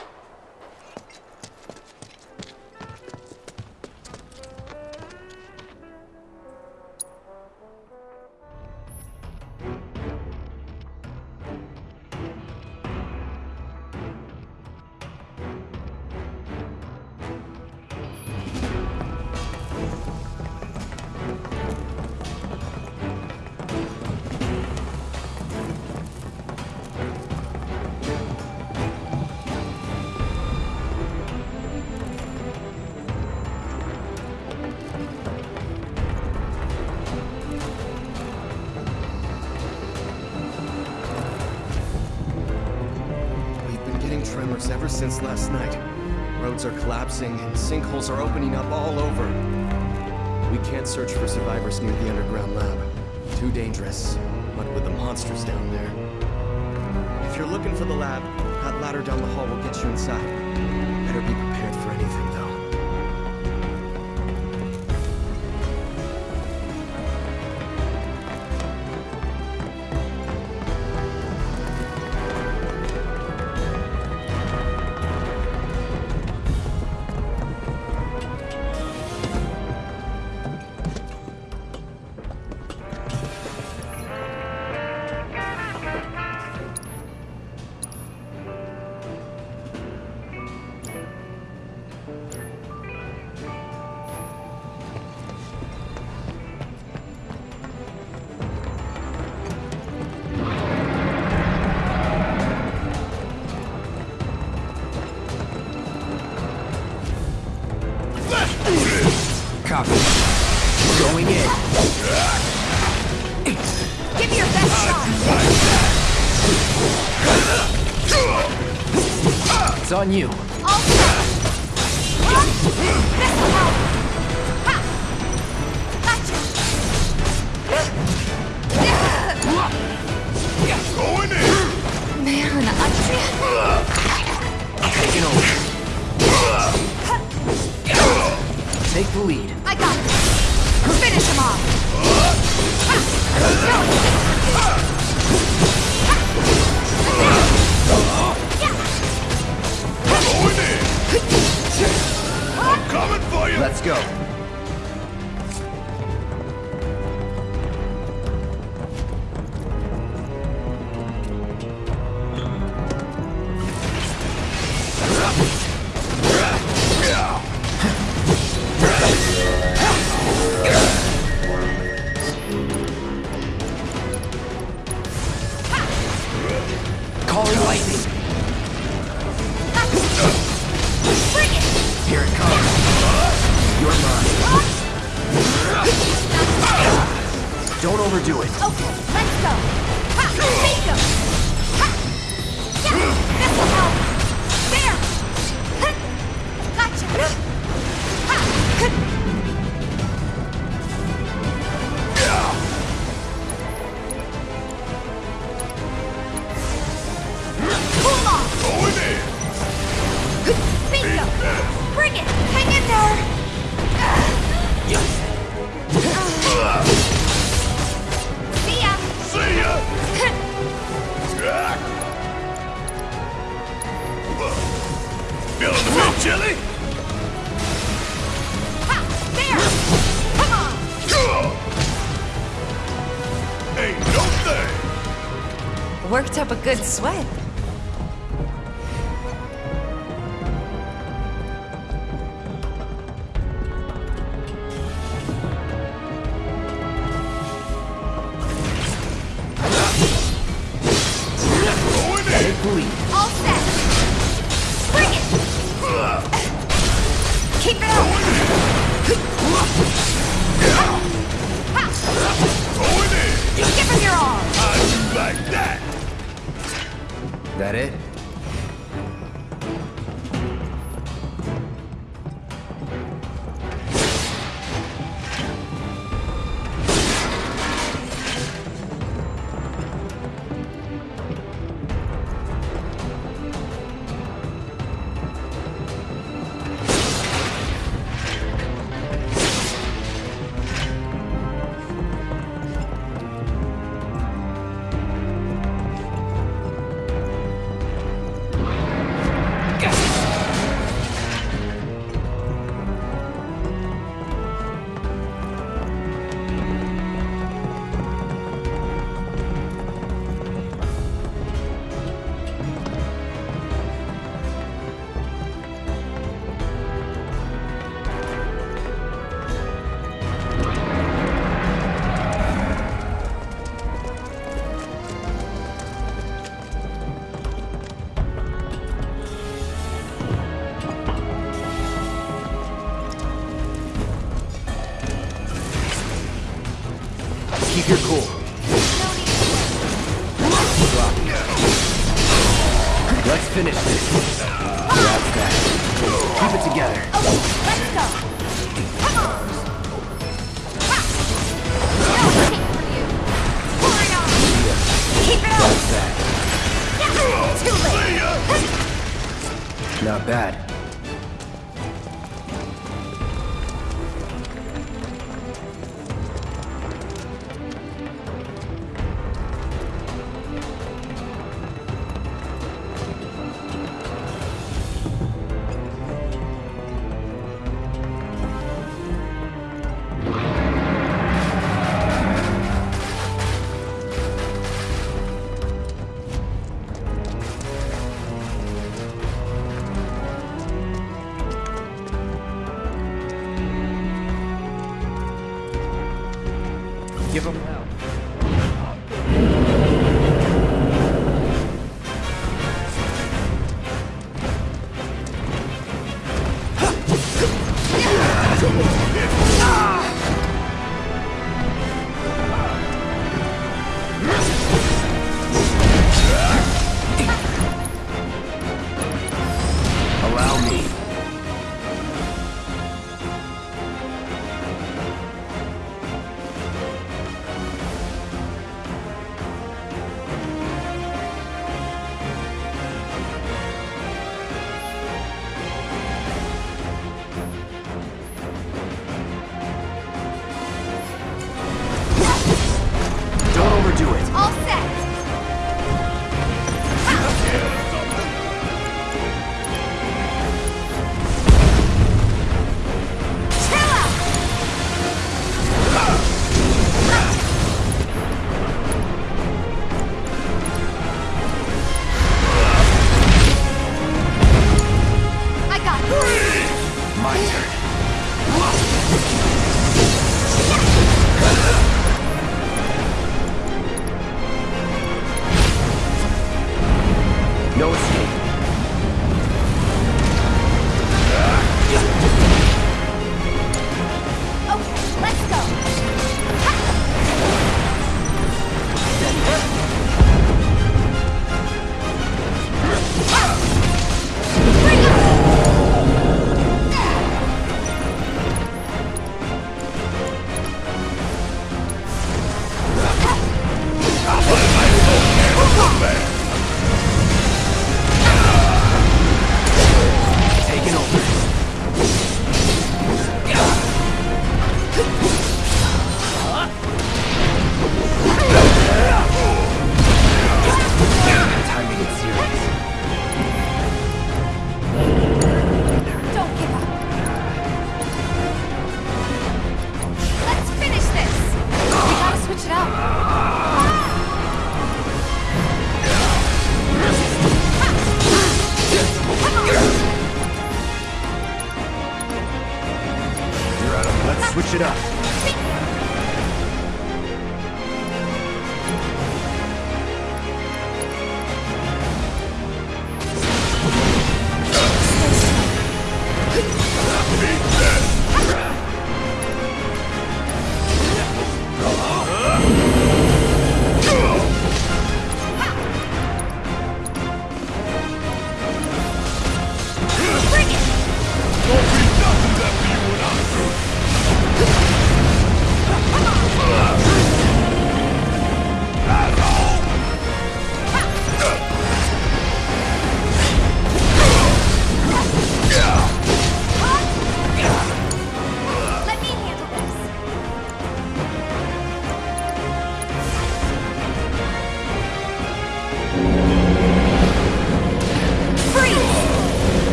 Don't overdo it. Okay,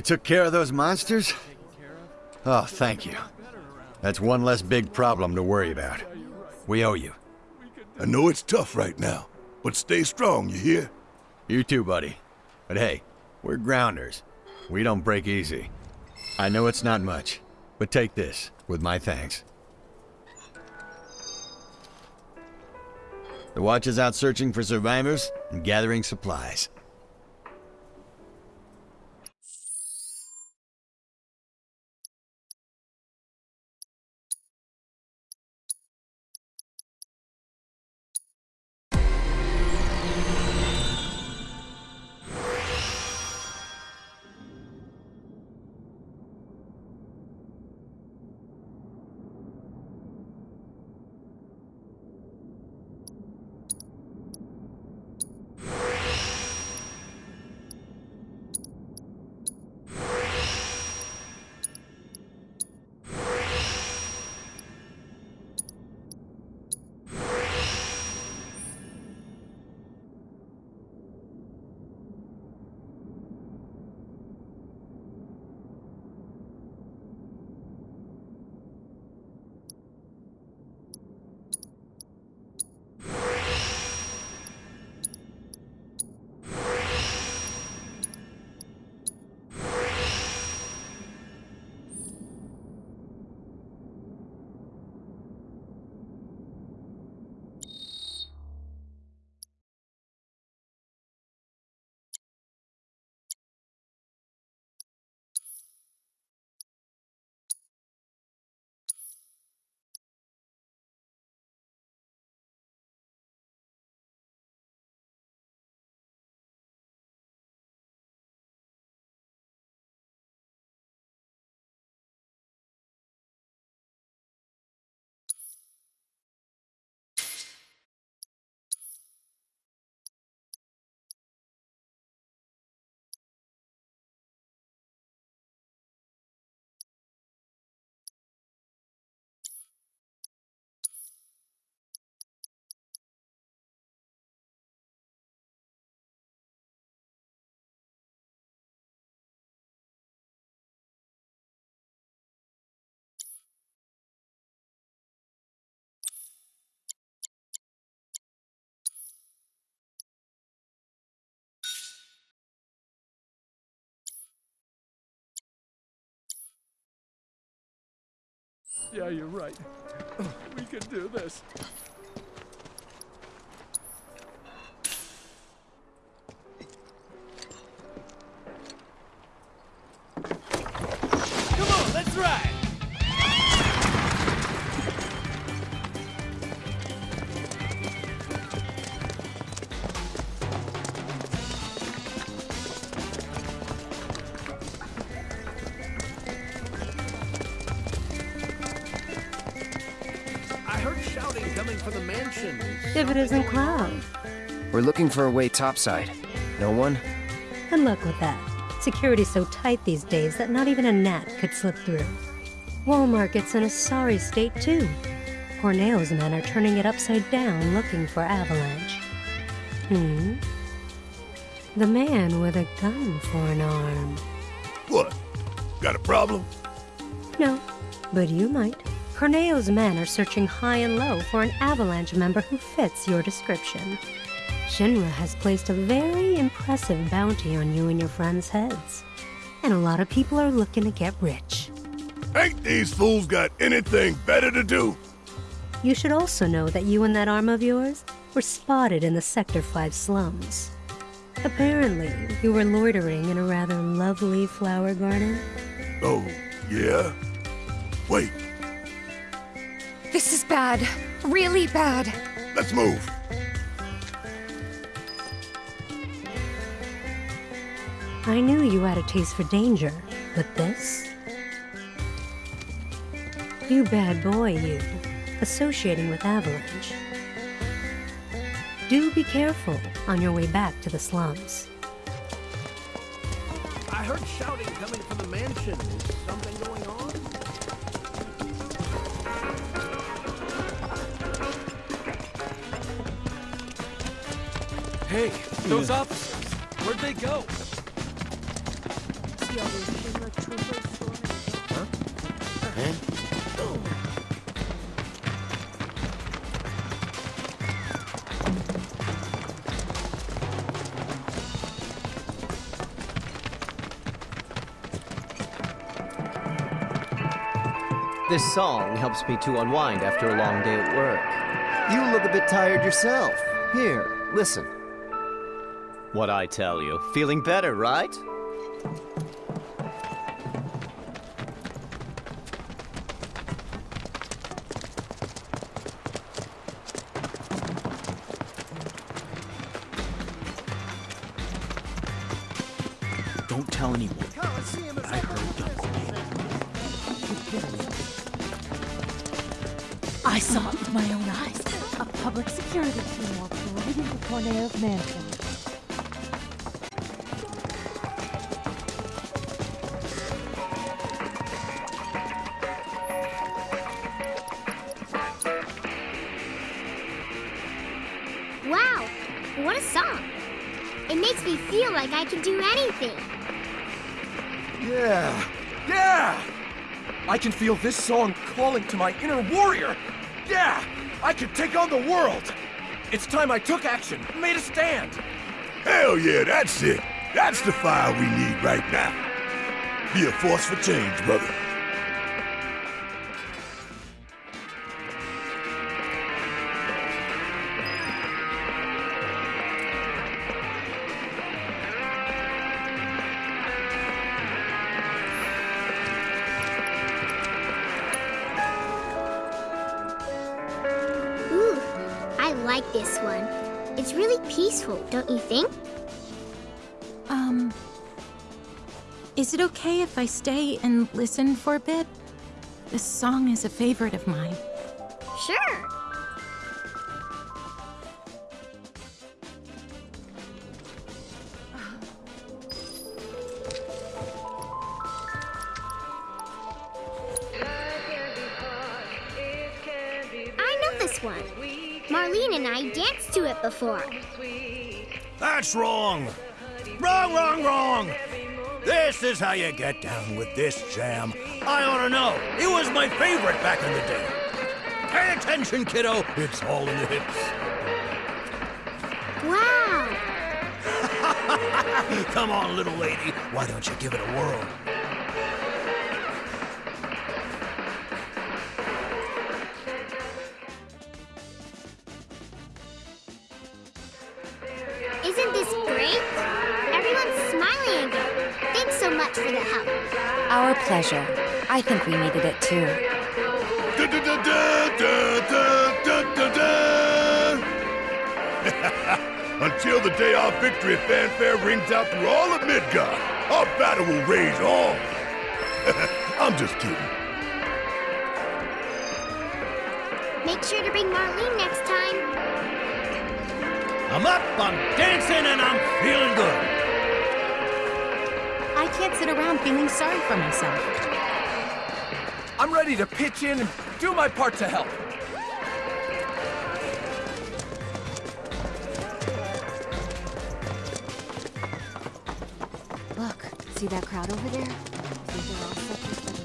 You took care of those monsters? Oh, thank you. That's one less big problem to worry about. We owe you. I know it's tough right now, but stay strong, you hear? You too, buddy. But hey, we're grounders. We don't break easy. I know it's not much, but take this, with my thanks. The watch is out searching for survivors and gathering supplies. Yeah, you're right. We can do this. Looking for a way topside. No one? Good luck with that. Security's so tight these days that not even a gnat could slip through. Wall Market's in a sorry state, too. Corneo's men are turning it upside down looking for Avalanche. Hmm? The man with a gun for an arm. What? Got a problem? No, but you might. Corneo's men are searching high and low for an Avalanche member who fits your description. Shinra has placed a very impressive bounty on you and your friends' heads. And a lot of people are looking to get rich. Ain't these fools got anything better to do? You should also know that you and that arm of yours were spotted in the Sector 5 slums. Apparently, you were loitering in a rather lovely flower garden. Oh, yeah? Wait, This is bad. Really bad. let's move. I knew you had a taste for danger, but this? You bad boy, you. Associating with Avalanche. Do be careful on your way back to the slums. I heard shouting coming from the mansion. Is something going on? Hey, those officers, where'd they go? This song helps me to unwind after a long day at work. You look a bit tired yourself. Here, listen. What I tell you. Feeling better, right? Mansion. Wow, what a song. It makes me feel like I can do anything. Yeah! Yeah! I can feel this song calling to my inner warrior! Yeah! I can take on the world! It's time I took action, made a stand! Hell yeah, that's it. That's the fire we need right now. Be a force for change, brother. Okay if I stay and listen for a bit? This song is a favorite of mine. Sure. I know this one. Marlene and I danced to it before. That's wrong! Wrong, wrong, wrong! This is how you get down with this jam. I ought to know. It was my favorite back in the day. Pay attention, kiddo. It's all in the hips. Wow! Come on, little lady. Why don't you give it a whirl? Pleasure. I think we needed it too. Until the day our victory fanfare rings out through all of Midgard, our battle will rage on. I'm just kidding. Make sure to bring Marlene next time. I'm up, I'm dancing, and I'm feeling good. I can't sit around feeling sorry for myself. I'm ready to pitch in and do my part to help. Look, see that crowd over there? Think they're all set for study.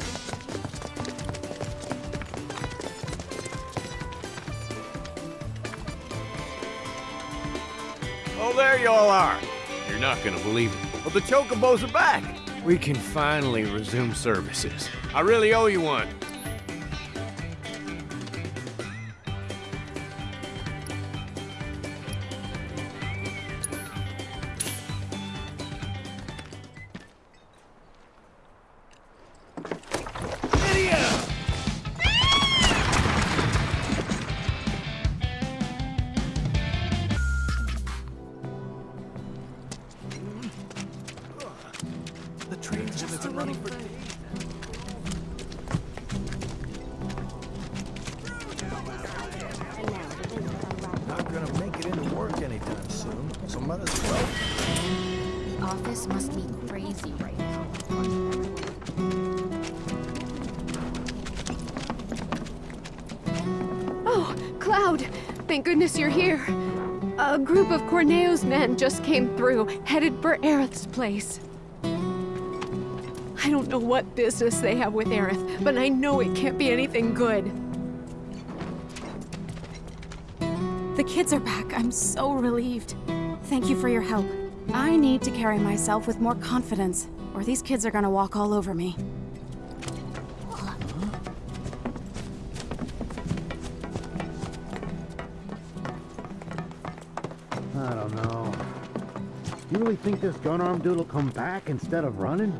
Oh, there you all are. You're not gonna believe it, but the Chocobos are back. We can finally resume services. I really owe you one. Goodness you're here. A group of Corneo's men just came through, headed for Aerith's place. I don't know what business they have with Aerith, but I know it can't be anything good. The kids are back. I'm so relieved. Thank you for your help. I need to carry myself with more confidence, or these kids are gonna walk all over me. Really think this gun-armed dude will come back instead of running?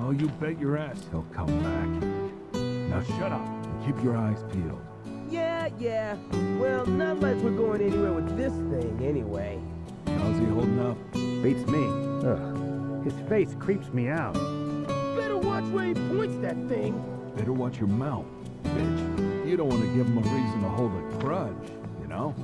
Oh, you bet your ass he'll come back. Now shut up and keep your eyes peeled. Yeah, yeah. Well, not like we're going anywhere with this thing, anyway. How's he holding up? Beats me. Ugh. His face creeps me out. Better watch where he points that thing. Better watch your mouth, bitch. You don't want to give him a reason to hold a grudge, you know?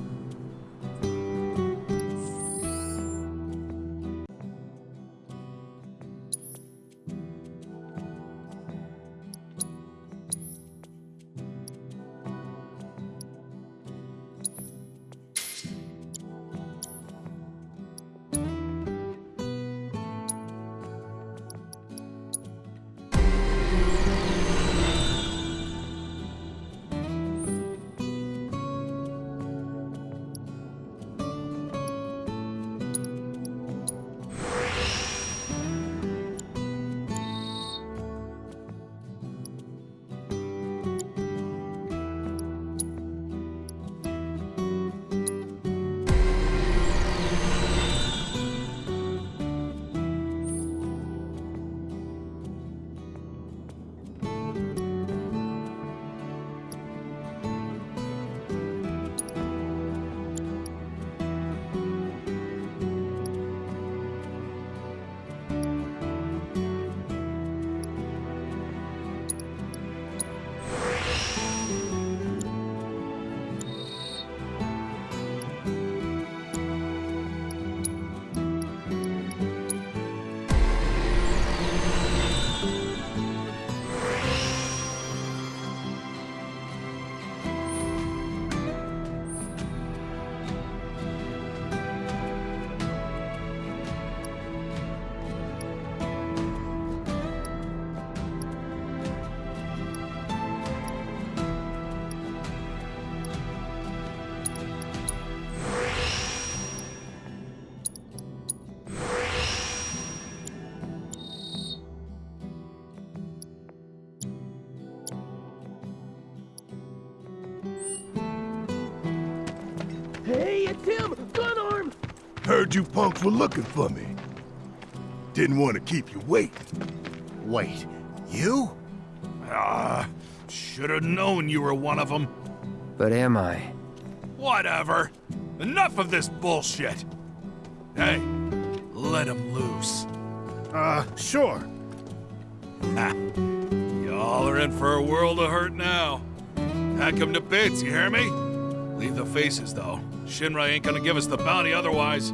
Heard you punks were looking for me. Didn't want to keep you waiting. Wait, you? Ah, should have known you were one of them. But am I? Whatever. Enough of this bullshit. Hey, let him loose. Uh, sure. Y'all are in for a world of hurt now. Hack him to bits, you hear me? Leave the faces, though. Shinra ain't gonna give us the bounty otherwise.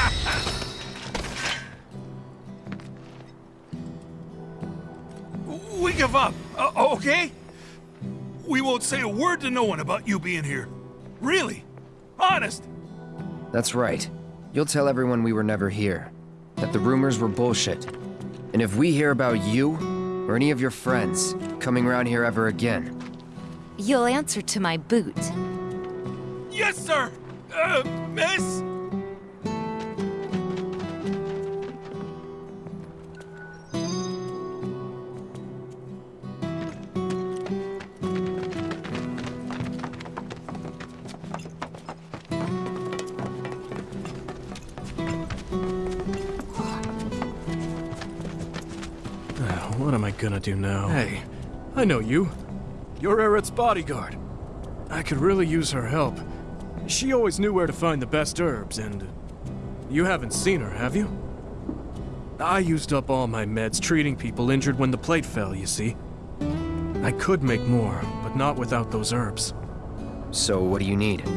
okay? We won't say a word to no one about you being here. Really? Honest? That's right. You'll tell everyone we were never here. That the rumors were bullshit. And if we hear about you, or any of your friends, coming around here ever again, You'll answer to my boot. Yes, sir! Uh, miss? Gonna now? Hey, I know you. You're Aerith's bodyguard. I could really use her help. She always knew where to find the best herbs, and you haven't seen her, have you? I used up all my meds treating people injured when the plate fell, you see. I could make more, but not without those herbs. So what do you need?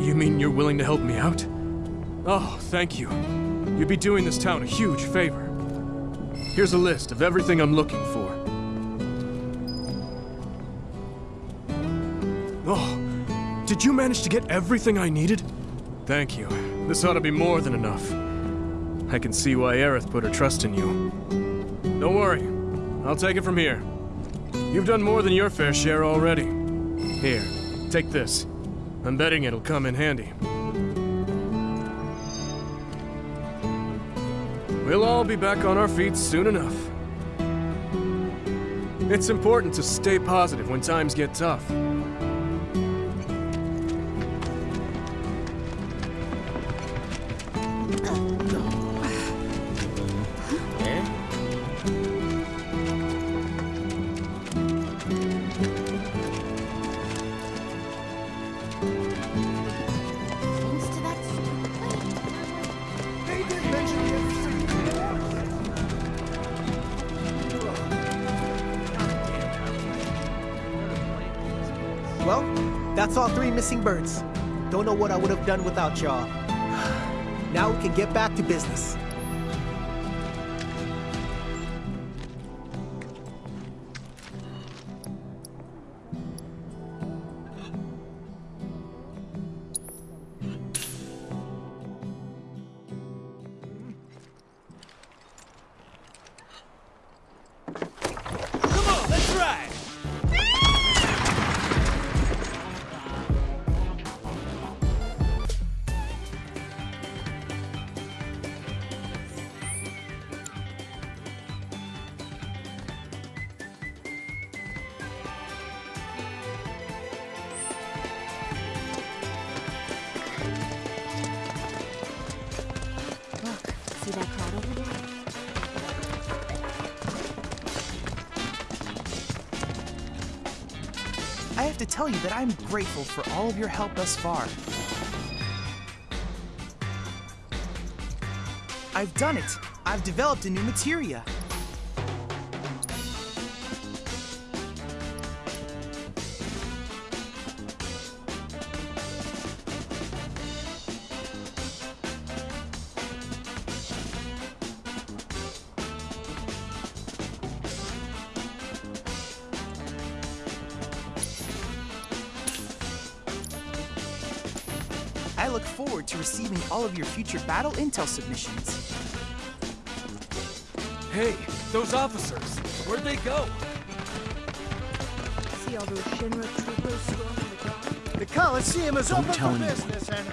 You mean you're willing to help me out? Oh, thank you. You'd be doing this town a huge favor. Here's a list of everything I'm looking for. Did you manage to get everything I needed? Thank you. This ought to be more than enough. I can see why Aerith put her trust in you. Don't worry. I'll take it from here. You've done more than your fair share already. Here, take this. I'm betting it'll come in handy. We'll all be back on our feet soon enough. It's important to stay positive when times get tough. That's all three missing birds. Don't know what I would have done without y'all. Now we can get back to business. Grateful for all of your help thus far. I've done it. I've developed a new materia. Of your future battle intel submissions. Hey, those officers, where'd they go? See all those Shinra troopers storming the ground? The Coliseum is Don't open tell for anyone. business and